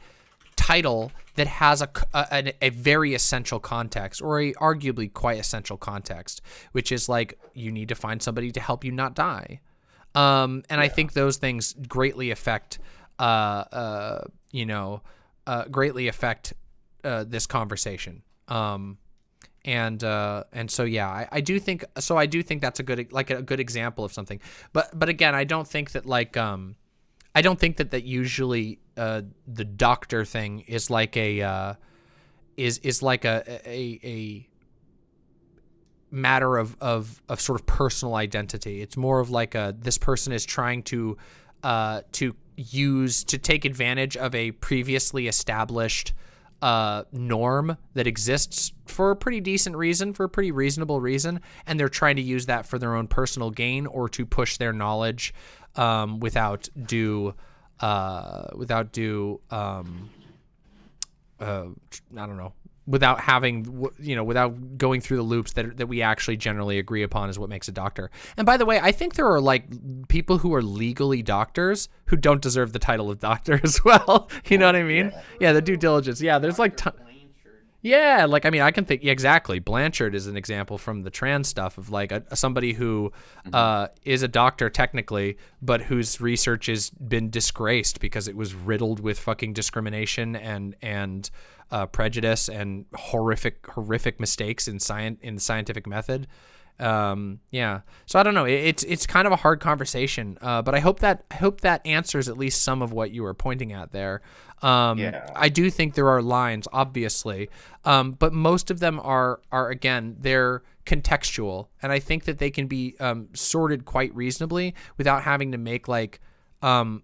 title that has a, a, a very essential context or a arguably quite essential context, which is like you need to find somebody to help you not die. Um, and yeah. I think those things greatly affect, uh, uh, you know, uh, greatly affect uh, this conversation. Um, and uh, and so yeah, I, I do think so. I do think that's a good like a good example of something. But but again, I don't think that like um, I don't think that that usually uh, the doctor thing is like a uh, is is like a a, a matter of, of of sort of personal identity. It's more of like a this person is trying to uh, to use to take advantage of a previously established uh, norm that exists for a pretty decent reason, for a pretty reasonable reason, and they're trying to use that for their own personal gain or to push their knowledge um, without due uh, without due um, uh, I don't know without having you know without going through the loops that that we actually generally agree upon is what makes a doctor. And by the way, I think there are like people who are legally doctors who don't deserve the title of doctor as well. you know what I mean? Yeah, the due diligence. Yeah, there's like t- yeah, like I mean, I can think yeah, exactly. Blanchard is an example from the trans stuff of like a, somebody who mm-hmm. uh, is a doctor technically, but whose research has been disgraced because it was riddled with fucking discrimination and and uh, prejudice and horrific horrific mistakes in science in the scientific method. Um, yeah, so I don't know. It, it's it's kind of a hard conversation, uh, but I hope that I hope that answers at least some of what you were pointing at there. Um, yeah. I do think there are lines, obviously, um, but most of them are are again they're contextual, and I think that they can be um, sorted quite reasonably without having to make like um,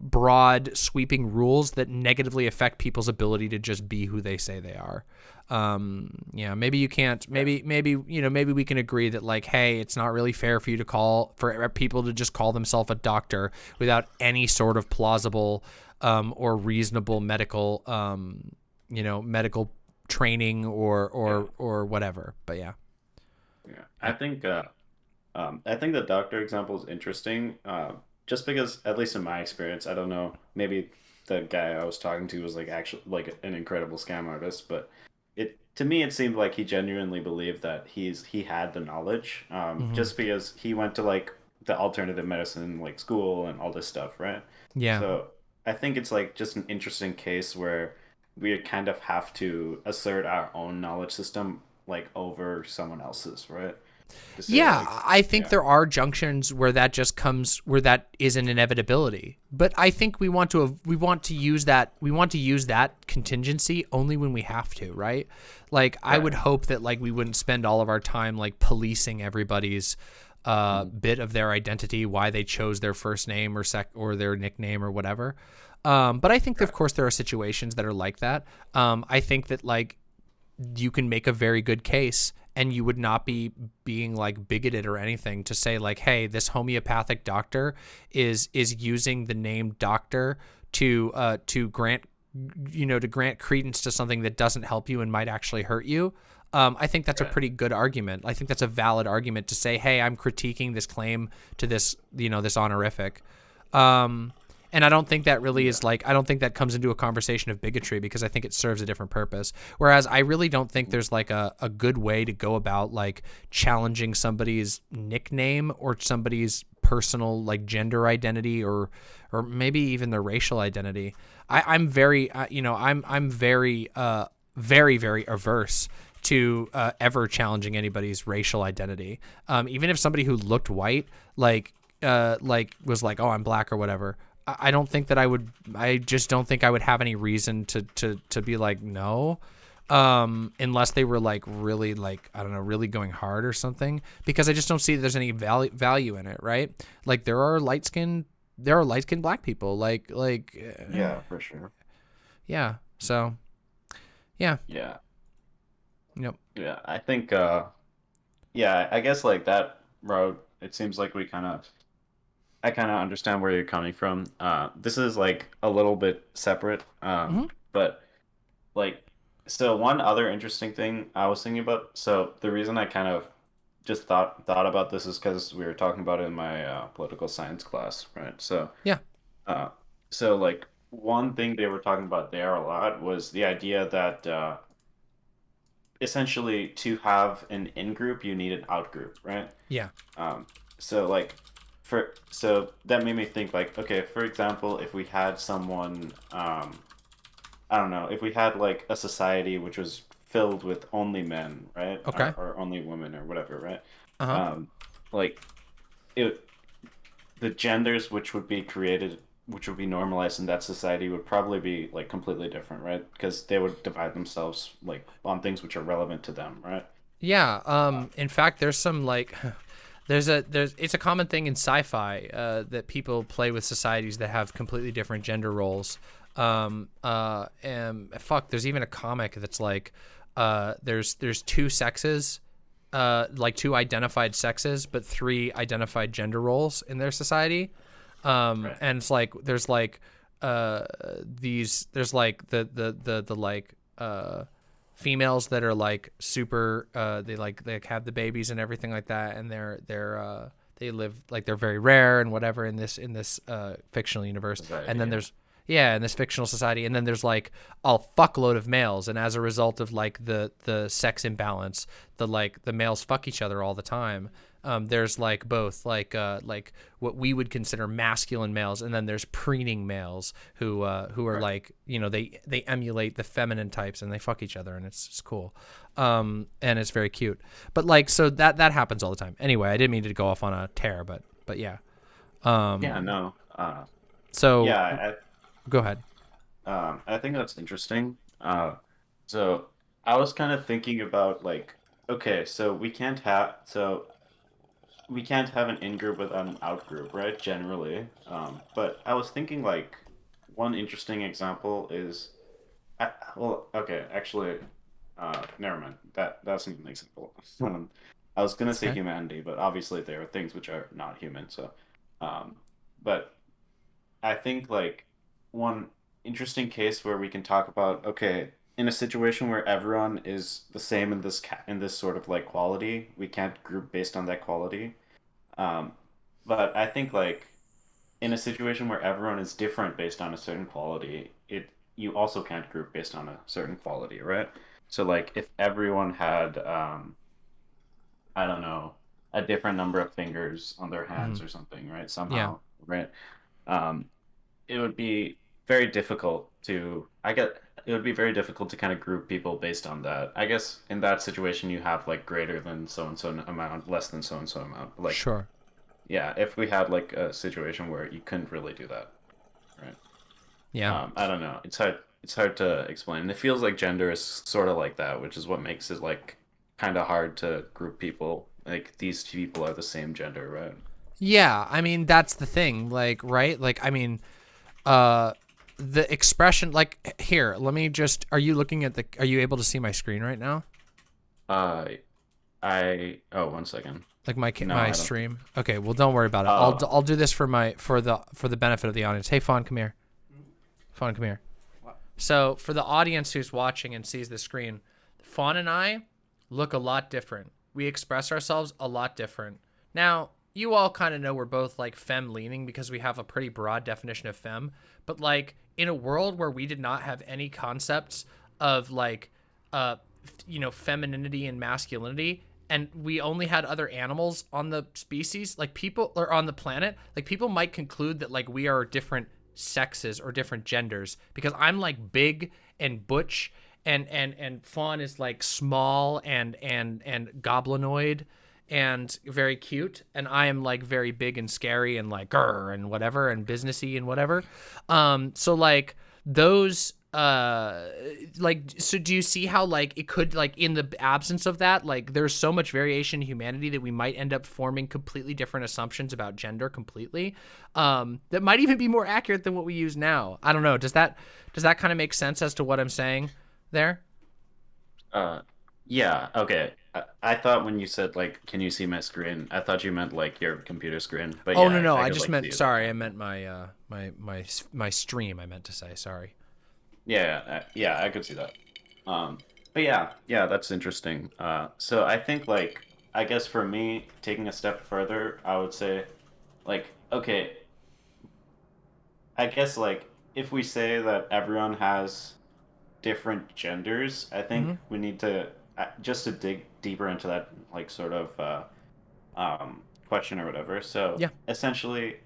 broad sweeping rules that negatively affect people's ability to just be who they say they are. Um, yeah, maybe you can't, maybe, maybe, you know, maybe we can agree that like, Hey, it's not really fair for you to call for people to just call themselves a doctor without any sort of plausible, um, or reasonable medical, um, you know, medical training or, or, yeah. or whatever. But yeah. Yeah. I think, uh, um, I think the doctor example is interesting. Uh, just because at least in my experience, I don't know, maybe the guy I was talking to was like actually like an incredible scam artist, but it to me it seemed like he genuinely believed that he's he had the knowledge, um, mm-hmm. just because he went to like the alternative medicine like school and all this stuff, right? Yeah. So I think it's like just an interesting case where we kind of have to assert our own knowledge system like over someone else's, right? Yeah, like, I think yeah. there are junctions where that just comes where that is an inevitability. But I think we want to we want to use that we want to use that contingency only when we have to, right? Like right. I would hope that like we wouldn't spend all of our time like policing everybody's uh, mm. bit of their identity, why they chose their first name or sec or their nickname or whatever. Um, but I think, of course, there are situations that are like that. Um, I think that like you can make a very good case and you would not be being like bigoted or anything to say like hey this homeopathic doctor is is using the name doctor to uh to grant you know to grant credence to something that doesn't help you and might actually hurt you um, I think that's a pretty good argument. I think that's a valid argument to say, "Hey, I'm critiquing this claim to this, you know, this honorific." Um, and I don't think that really is like I don't think that comes into a conversation of bigotry because I think it serves a different purpose. Whereas I really don't think there's like a, a good way to go about like challenging somebody's nickname or somebody's personal like gender identity or or maybe even their racial identity. I, I'm very uh, you know I'm I'm very uh very very averse to uh, ever challenging anybody's racial identity. Um, even if somebody who looked white, like, uh, like was like, oh, I'm black or whatever. I don't think that I would. I just don't think I would have any reason to to to be like no, um, unless they were like really like I don't know, really going hard or something. Because I just don't see there's any value value in it, right? Like there are light skinned there are light skinned black people, like like uh, yeah, for sure. Yeah. So, yeah. Yeah. Yep. Yeah, I think. uh Yeah, I guess like that road. It seems like we kind of I kind of understand where you're coming from. Uh, this is like a little bit separate, um, mm-hmm. but like, so one other interesting thing I was thinking about. So the reason I kind of just thought thought about this is because we were talking about it in my uh, political science class, right? So yeah, uh, so like one thing they were talking about there a lot was the idea that uh, essentially to have an in group, you need an out group, right? Yeah. Um, so like for so that made me think like okay, for example, if we had someone um, I don't know, if we had like a society which was filled with only men, right? Okay. Or, or only women or whatever, right? Uh huh. Um, like it the genders which would be created which would be normalized in that society would probably be like completely different right because they would divide themselves like on things which are relevant to them right Yeah. Um. In fact, there's some like, there's a there's it's a common thing in sci-fi uh, that people play with societies that have completely different gender roles. Um. Uh. And fuck, there's even a comic that's like, uh, there's there's two sexes, uh, like two identified sexes, but three identified gender roles in their society. Um. Right. And it's like there's like, uh, these there's like the the the the like uh females that are like super uh they like they have the babies and everything like that and they're they're uh they live like they're very rare and whatever in this in this uh fictional universe and then yeah. there's yeah in this fictional society and then there's like a fuckload of males and as a result of like the the sex imbalance the like the males fuck each other all the time um, there's like both like uh, like what we would consider masculine males and then there's preening males who uh, who are Right. like you know they they emulate the feminine types and they fuck each other and it's, it's cool. Um, and it's very cute. But like so that that happens all the time. Anyway I didn't mean to go off on a tear but but yeah. Um, yeah no uh, so yeah go ahead. I, um, I think that's interesting. Uh, so i was kind of thinking about like okay so we can't have so we can't have an in group without an out group right generally um, but i was thinking like one interesting example is I, well, okay, actually, uh, never mind. That that's an example. Um, I was gonna say Okay. humanity, but obviously there are things which are not human. So, um, but I think like one interesting case where we can talk about okay, in a situation where everyone is the same in this ca- in this sort of like quality, we can't group based on that quality. Um, but I think like in a situation where everyone is different based on a certain quality, it you also can't group based on a certain quality, right? So like if everyone had um I don't know, a different number of fingers on their hands Mhm. or something, right? yeah Somehow, right? Um it would be very difficult to I get it would be very difficult to kind of group people based on that. I guess in that situation you have like greater than so and so amount, less than so and so amount. Like sure yeah, if we had like a situation where you couldn't really do that, right? yeah Um, I don't know. It's hard. It's hard to explain. And it feels like gender is sort of like that, which is what makes it like kind of hard to group people. Like these two people are the same gender, right? Yeah, I mean that's the thing, like right? Like I mean, uh, the expression, like here, let me just. Are you looking at the? Are you able to see my screen right now? Uh, I oh one second. Like my ca- No, my stream. Okay, well don't worry about it. I'll Oh. d- I'll do this for my for the for the benefit of the audience. Hey, Fawn, come here. Fawn, come here. So for the audience who's watching and sees the screen, Fawn and I look a lot different. We express ourselves a lot different. Now, you all kind of know we're both like femme leaning because we have a pretty broad definition of femme, but like in a world where we did not have any concepts of like uh you know femininity and masculinity and we only had other animals on the species like people or on the planet like people might conclude that like we are different sexes or different genders because i'm like big and butch and and and fawn is like small and and and goblinoid and very cute and i am like very big and scary and like grr and whatever and businessy and whatever. Um so like those uh like so do you see how like it could like in the absence of that like there's so much variation in humanity that we might end up forming completely different assumptions about gender completely um that might even be more accurate than what we use now? I don't know. Does that does that kind of make sense as to what i'm saying there? Uh, yeah. Okay. I, I thought when you said like, "Can you see my screen?" I thought you meant like your computer screen. But oh yeah, no no i, could, just like, meant sorry i meant my uh my my my stream i meant to say sorry Yeah, yeah, I could see that. Um, but yeah, yeah, that's interesting. Uh, so I think like I guess for me, taking a step further, I would say, like, okay, I guess like if we say that everyone has different genders, I think hmm we need to uh, just to dig deeper into that like sort of uh, um, question or whatever. So Yeah. essentially,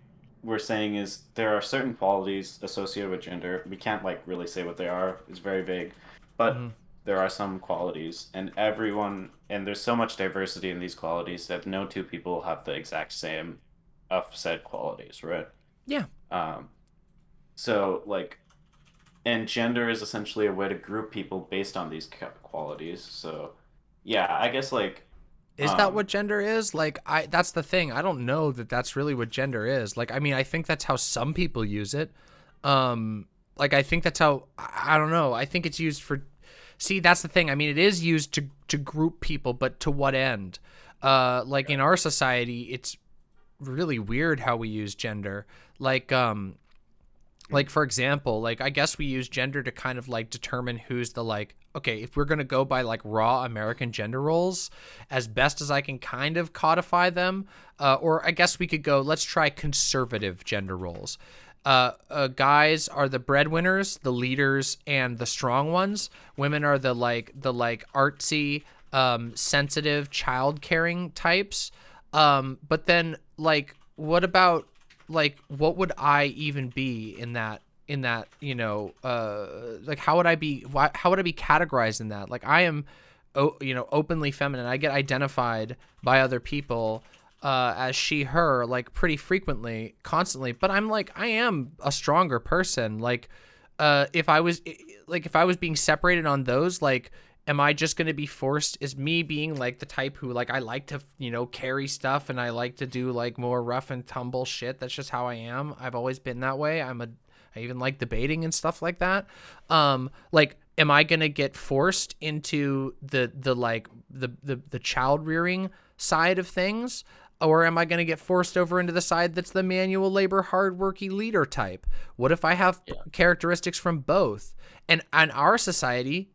we're saying is there are certain qualities associated with gender. We can't like really say what they are. It's very vague, but hmm there are some qualities, and everyone and there's so much diversity in these qualities that no two people have the exact same of said qualities, right? Yeah. Um, so like, and gender is essentially a way to group people based on these qualities. So yeah, I guess like Is that um what gender is? Like I that's the thing. I don't know that that's really what gender is. Like I mean, I think that's how some people use it. Um like I think that's how I I don't know. I think it's used for See, that's the thing. I mean, it is used to to group people, but to what end? Uh like in our society, it's really weird how we use gender. Like um like for example like i guess we use gender to kind of like determine who's the like okay if we're going to go by like raw american gender roles as best as i can kind of codify them uh, or i guess we could go let's try conservative gender roles. Uh, uh, guys are the breadwinners the leaders and the strong ones. Women are the like the like artsy um, sensitive child caring types. Um, but then like what about like what would I even be in that in that you know uh like how would I be why, how would I be categorized in that? Like I am you know openly feminine. I get identified by other people uh as she her like pretty frequently constantly. But I'm like I am a stronger person. Like uh if I was like if I was being separated on those like am I just going to be forced is me being like the type who like I like to you know carry stuff and I like to do like more rough and tumble shit. That's just how I am. I've always been that way. I'm a I even like debating and stuff like that. Um like am I going to get forced into the the like the the the child rearing side of things? Or am I going to get forced over into the side that's the manual labor hardworking leader type? What if I have yeah, characteristics from both? And in our society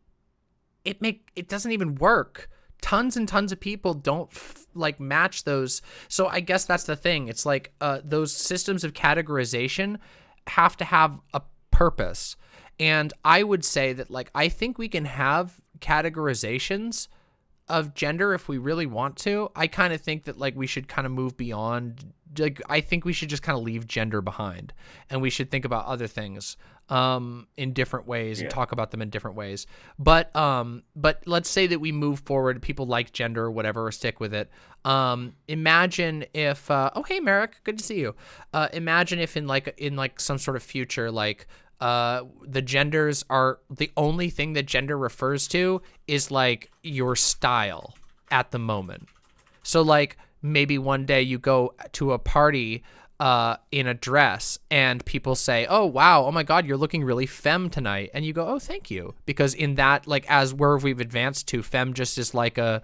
it make it doesn't even work. Tons and tons of people don't like match those. So i guess that's the thing. It's like uh, those systems of categorization have to have a purpose. And i would say that like i think we can have categorizations of gender if we really want to. I kind of think that like we should kind of move beyond like I think we should just kind of leave gender behind and we should think about other things um in different ways and talk about them in different ways. But um but let's say that we move forward people like gender or whatever or stick with it. Um imagine if uh oh hey Merrick, good to see you. Uh imagine if in like in like some sort of future like uh the genders are the only thing that gender refers to is like your style at the moment. So like maybe one day you go to a party uh in a dress and people say oh wow oh my god you're looking really femme tonight. And you go oh thank you. Because in that like as where we've advanced to femme just is like a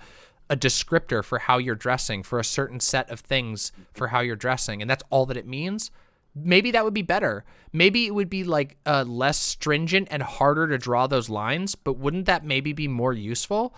a descriptor for how you're dressing for a certain set of things for how you're dressing. And that's all that it means maybe that would be better. Maybe it would be like uh, less stringent and harder to draw those lines, but wouldn't that maybe be more useful?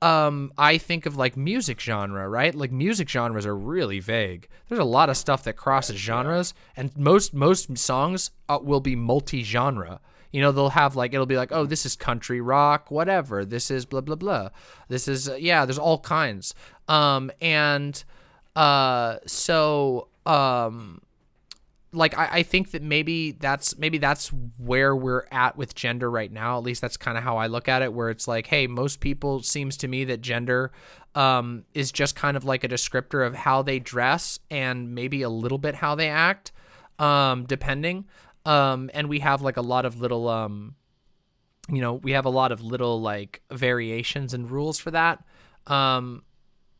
Um, I think of like music genre, right? Like music genres are really vague. There's a lot of stuff that crosses genres, and most most songs uh, will be multi-genre. You know, they'll have like it'll be like, oh, this is country rock, whatever. This is blah blah blah. This is uh, yeah. There's all kinds. Um, and uh, so um like I, I think that maybe that's maybe that's where we're at with gender right now. At least that's kind of how i look at it where it's like hey most people seems to me that gender um, is just kind of like a descriptor of how they dress and maybe a little bit how they act um, depending. Um, and we have like a lot of little um, you know we have a lot of little like variations and rules for that. Um,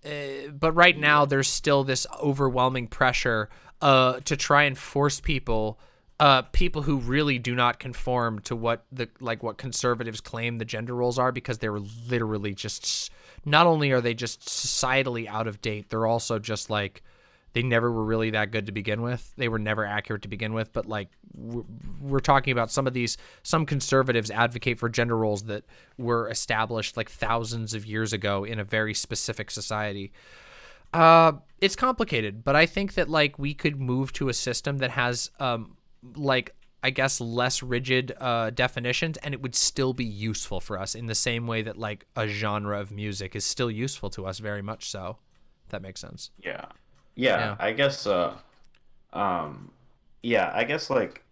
uh, but right now there's still this overwhelming pressure uh, to try and force people uh, people who really do not conform to what the like what conservatives claim the gender roles are because they're literally just not only are they just societally out of date they're also just like they never were really that good to begin with. They were never accurate to begin with but like we're, we're talking about some of these some conservatives advocate for gender roles that were established like thousands of years ago in a very specific society. Uh, it's complicated, but I think that like we could move to a system that has um like I guess less rigid uh, definitions, and it would still be useful for us in the same way that like a genre of music is still useful to us, very much so. If that makes sense. Yeah. Yeah, Yeah. I guess uh um yeah, I guess like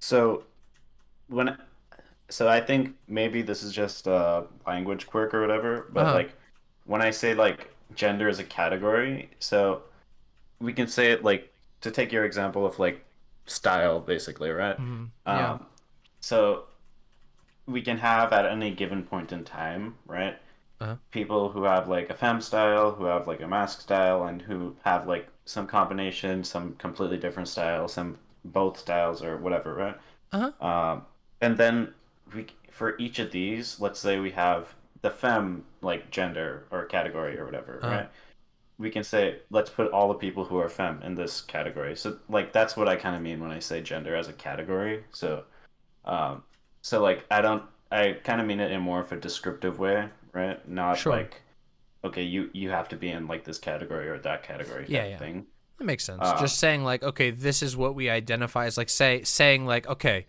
so when so I think maybe this is just a language quirk or whatever, but Uh-huh. like when I say like gender as a category, so we can say it like to take your example of like style basically, right? Mhm. Yeah. Um so we can have at any given point in time, right? Uh-huh. People who have like a femme style, who have like a mask style, and who have like some combination, some completely different style, some both styles or whatever, right? Uh-huh. Um, and then we for each of these, let's say we have the femme like gender or category or whatever, Uh-huh. right? We can say let's put all the people who are femme in this category. So like that's what I kind of mean when I say gender as a category. So um, so like I don't I kind of mean it in more of a descriptive way, right? Not Sure. like okay, you you have to be in like this category or that category Yeah, yeah. thing. That makes sense. Uh, Just saying like, okay, this is what we identify as like say saying like, okay,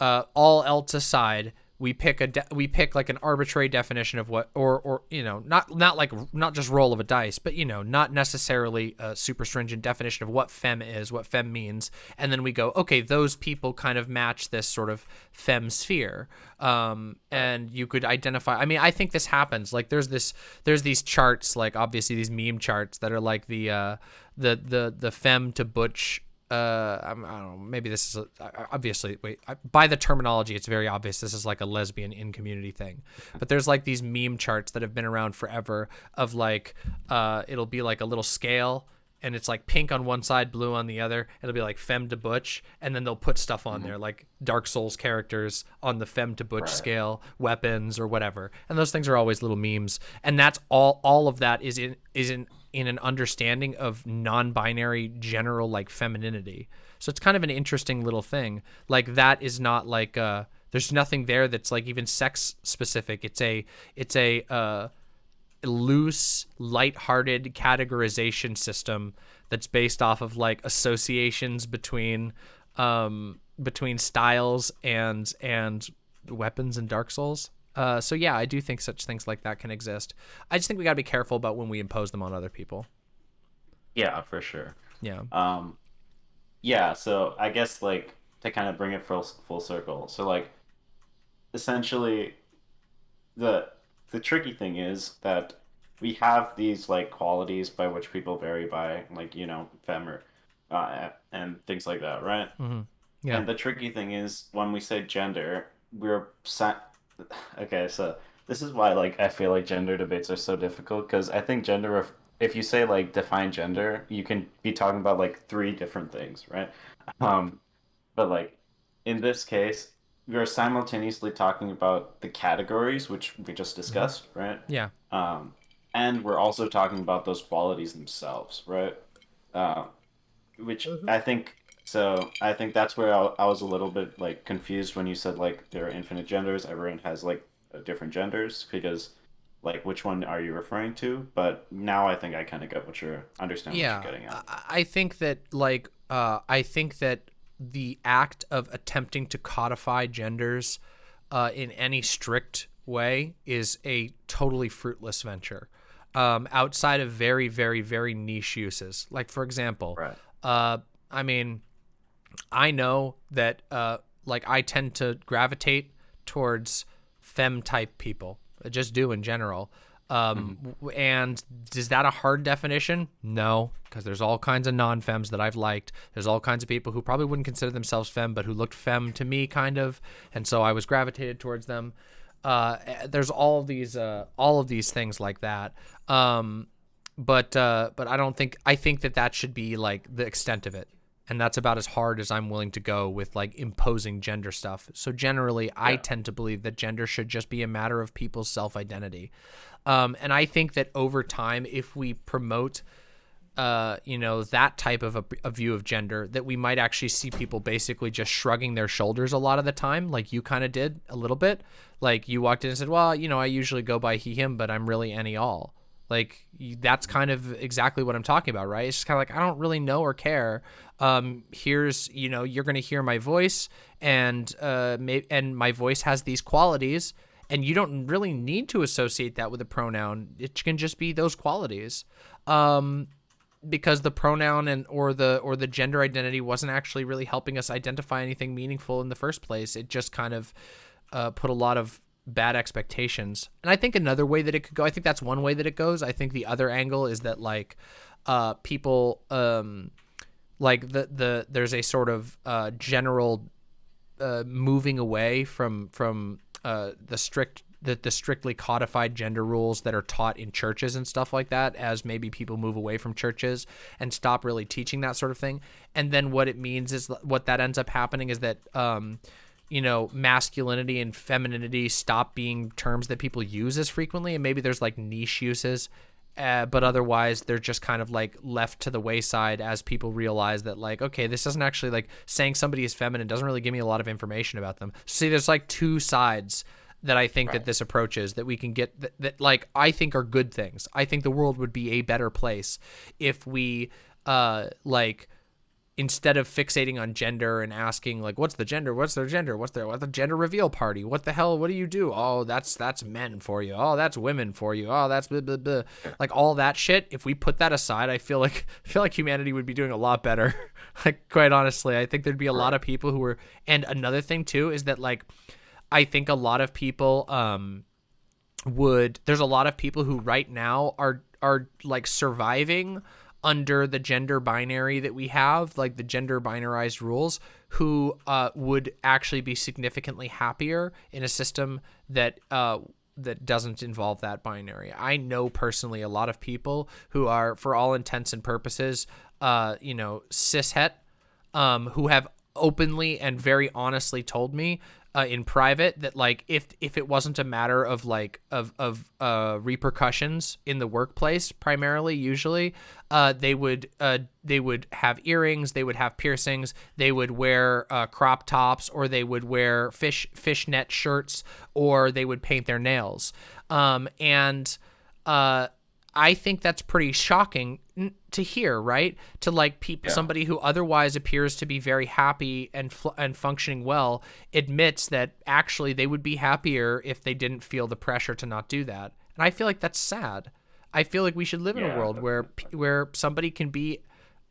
uh, all else aside, we pick a de- we pick like an arbitrary definition of what or or you know not not like not just roll of a dice, but you know not necessarily a super stringent definition of what fem is, what fem means, and then we go, okay, those people kind of match this sort of fem sphere, um, and you could identify. I mean, I think this happens. Like there's this there's these charts, like obviously these meme charts that are like the uh, the the the femme to butch uh I'm, i don't know maybe this is a, obviously wait I, by the terminology it's very obvious this is like a lesbian in community thing. But there's like these meme charts that have been around forever of like uh it'll be like a little scale and it's like pink on one side blue on the other. It'll be like femme to butch and then they'll put stuff on there like dark souls characters on the femme to butch Right. scale weapons or whatever. And those things are always little memes. And that's all all of that is in is in in an understanding of non-binary general like femininity. So it's kind of an interesting little thing. Like that is not like uh there's nothing there that's like even sex specific. It's a it's a uh loose light-hearted categorization system that's based off of like associations between um between styles and and weapons in dark souls uh so yeah i do think such things like that can exist i just think we got to be careful about when we impose them on other people Yeah, for sure. yeah Um, yeah, so I guess like to kind of bring it full full circle. So like, essentially, the the tricky thing is that we have these like qualities by which people vary by, like you know, femme or, uh, and things like that, right? hmm yeah And the tricky thing is when we say gender, we're sa- okay. So this is why like I feel like gender debates are so difficult because I think gender, if you say like define gender, you can be talking about like three different things, right? Um, but like in this case, we're simultaneously talking about the categories which we just discussed, right? yeah Um, and we're also talking about those qualities themselves, right? Uh, which I think so. I think that's where I, I was a little bit like confused when you said like there are infinite genders. Everyone has like uh, different genders because like which one are you referring to? But now I think I kind of get what you're understand what yeah you're getting at. I- i think that like uh i think that the act of attempting to codify genders uh in any strict way is a totally fruitless venture um outside of very very very niche uses like for example Right. uh i mean i know that uh like i tend to gravitate towards femme type people I just do in general. Um w and is that a hard definition? No because there's all kinds of non-femmes that i've liked. There's all kinds of people who probably wouldn't consider themselves femme but who looked femme to me kind of and so i was gravitated towards them. Uh there's all these uh all of these things like that. Um but uh but i don't think i think that that should be like the extent of it and that's about as hard as i'm willing to go with like imposing gender stuff so generally i tend to believe that gender should just be a matter of people's self-identity um and i think that over time if we promote uh, you know, that type of a, a view of gender, that we might actually see people basically just shrugging their shoulders a lot of the time, like you kind of did a little bit. Like you walked in and said, "Well, you know, I usually go by he him, but I'm really any all." Like that's kind of exactly what I'm talking about, right? It's just kind of like I don't really know or care. Um, here's you know you're gonna hear my voice, and uh, may- and my voice has these qualities, and you don't really need to associate that with a pronoun. It can just be those qualities. Um, because the pronoun and or the or the gender identity wasn't actually really helping us identify anything meaningful in the first place. It just kind of uh, put a lot of bad expectations. And I think another way that it could go, I think that's one way that it goes. I think the other angle is that like uh, people um, like the the there's a sort of uh, general uh, moving away from from uh, the strict the, the strictly codified gender rules that are taught in churches and stuff like that as maybe people move away from churches and stop really teaching that sort of thing and then what it means is what that ends up happening is that um, you know masculinity and femininity stop being terms that people use as frequently and maybe there's like niche uses uh, but otherwise they're just kind of like left to the wayside as people realize that like okay this doesn't actually like saying somebody is feminine doesn't really give me a lot of information about them. See there's like two sides that i think that this approach is that we can get that, that like i think are good things. I think the world would be a better place if we uh like instead of fixating on gender and asking like what's the gender? What's their gender? What's their what's the gender reveal party? What the hell what do you do? Oh that's that's men for you. Oh that's women for you. Oh that's blah, blah, blah. like all that shit if we put that aside i feel like I feel like humanity would be doing a lot better. Like quite honestly i think there'd be a lot of people who were and another thing too is that like i think a lot of people um would there's a lot of people who right now are are like surviving under the gender binary that we have like the gender binarized rules who uh, would actually be significantly happier in a system that uh, that doesn't involve that binary. I know personally a lot of people who are for all intents and purposes uh, you know cishet um, who have openly and very honestly told me uh, in private that like if if it wasn't a matter of like of of uh, repercussions in the workplace primarily usually uh, they would uh, they would have earrings they would have piercings they would wear uh, crop tops or they would wear fish fishnet shirts or they would paint their nails. Um, and uh, I think that's pretty shocking to hear, right? To like people, somebody who otherwise appears to be very happy and fl- and functioning well, admits that actually they would be happier if they didn't feel the pressure to not do that. And I feel like that's sad. I feel like we should live in a world where where somebody can be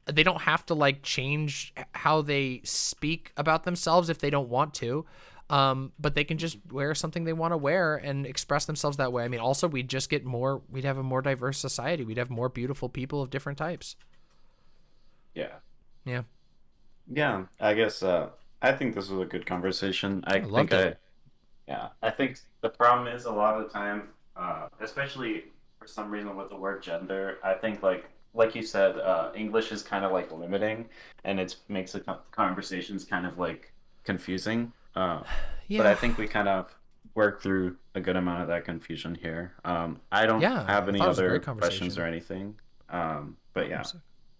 they don't have to like change how they speak about themselves if they don't want to um, but they can just wear something they want to wear and express themselves that way i mean also we'd just get more we'd have a more diverse society we'd have more beautiful people of different types Yeah. yeah Yeah, I guess uh, I think this was a good conversation. I, loved think I, it. yeah, I think the problem is a lot of the time, uh, especially for some reason with the word gender, I think like like you said, uh, English is kind of like limiting, and it makes the conversations kind of like confusing. Uh, yeah but I think we kind of worked through a good amount of that confusion here. Um, I don't Yeah, have any thought it was a other questions or anything. Um, but yeah,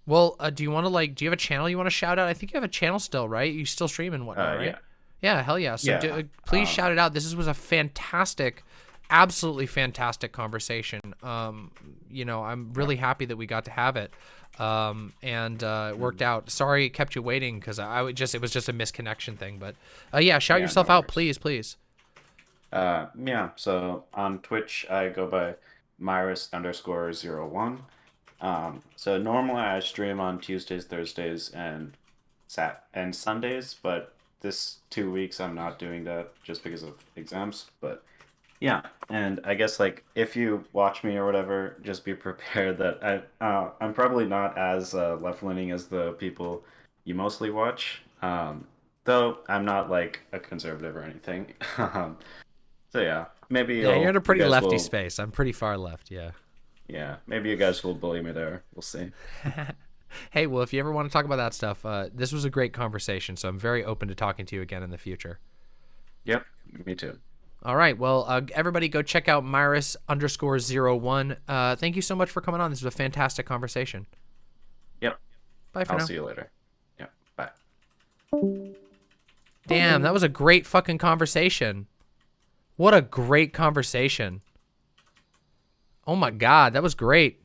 well uh, do you want to like do you have a channel you want to shout out i think you have a channel still right you still stream and whatnot uh, right yeah. Yeah, hell yeah. So Yeah, do, uh, please um, shout it out. This was a fantastic, absolutely fantastic conversation. Um, you know, I'm really happy that we got to have it. Um, and uh, it worked out. Sorry it kept you waiting because I would just it was just a misconnection thing. But uh, yeah, shout Yeah, yourself no out, please, please. Uh, yeah, so on Twitch, I go by Myris underscore zero one. Um, so normally I stream on Tuesdays, Thursdays, and Sat and Sundays, but this two weeks I'm not doing that just because of exams. But yeah, and I guess like if you watch me or whatever, just be prepared that I uh, I'm probably not as uh, left leaning as the people you mostly watch. Um, though I'm not like a conservative or anything. um, so yeah, maybe Yeah, you're in a pretty lefty will- space. I'm pretty far left. Yeah. Yeah, maybe you guys will bully me there. We'll see. Hey, well, if you ever want to talk about that stuff, uh, this was a great conversation. So I'm very open to talking to you again in the future. Yep, me too. All right. Well, uh, everybody go check out Myris underscore zero one. Uh, thank you so much for coming on. This was a fantastic conversation. Yep, Bye for I'll now. see you later. Yep, bye. Damn, that was a great fucking conversation. What a great conversation. Oh my god, that was great.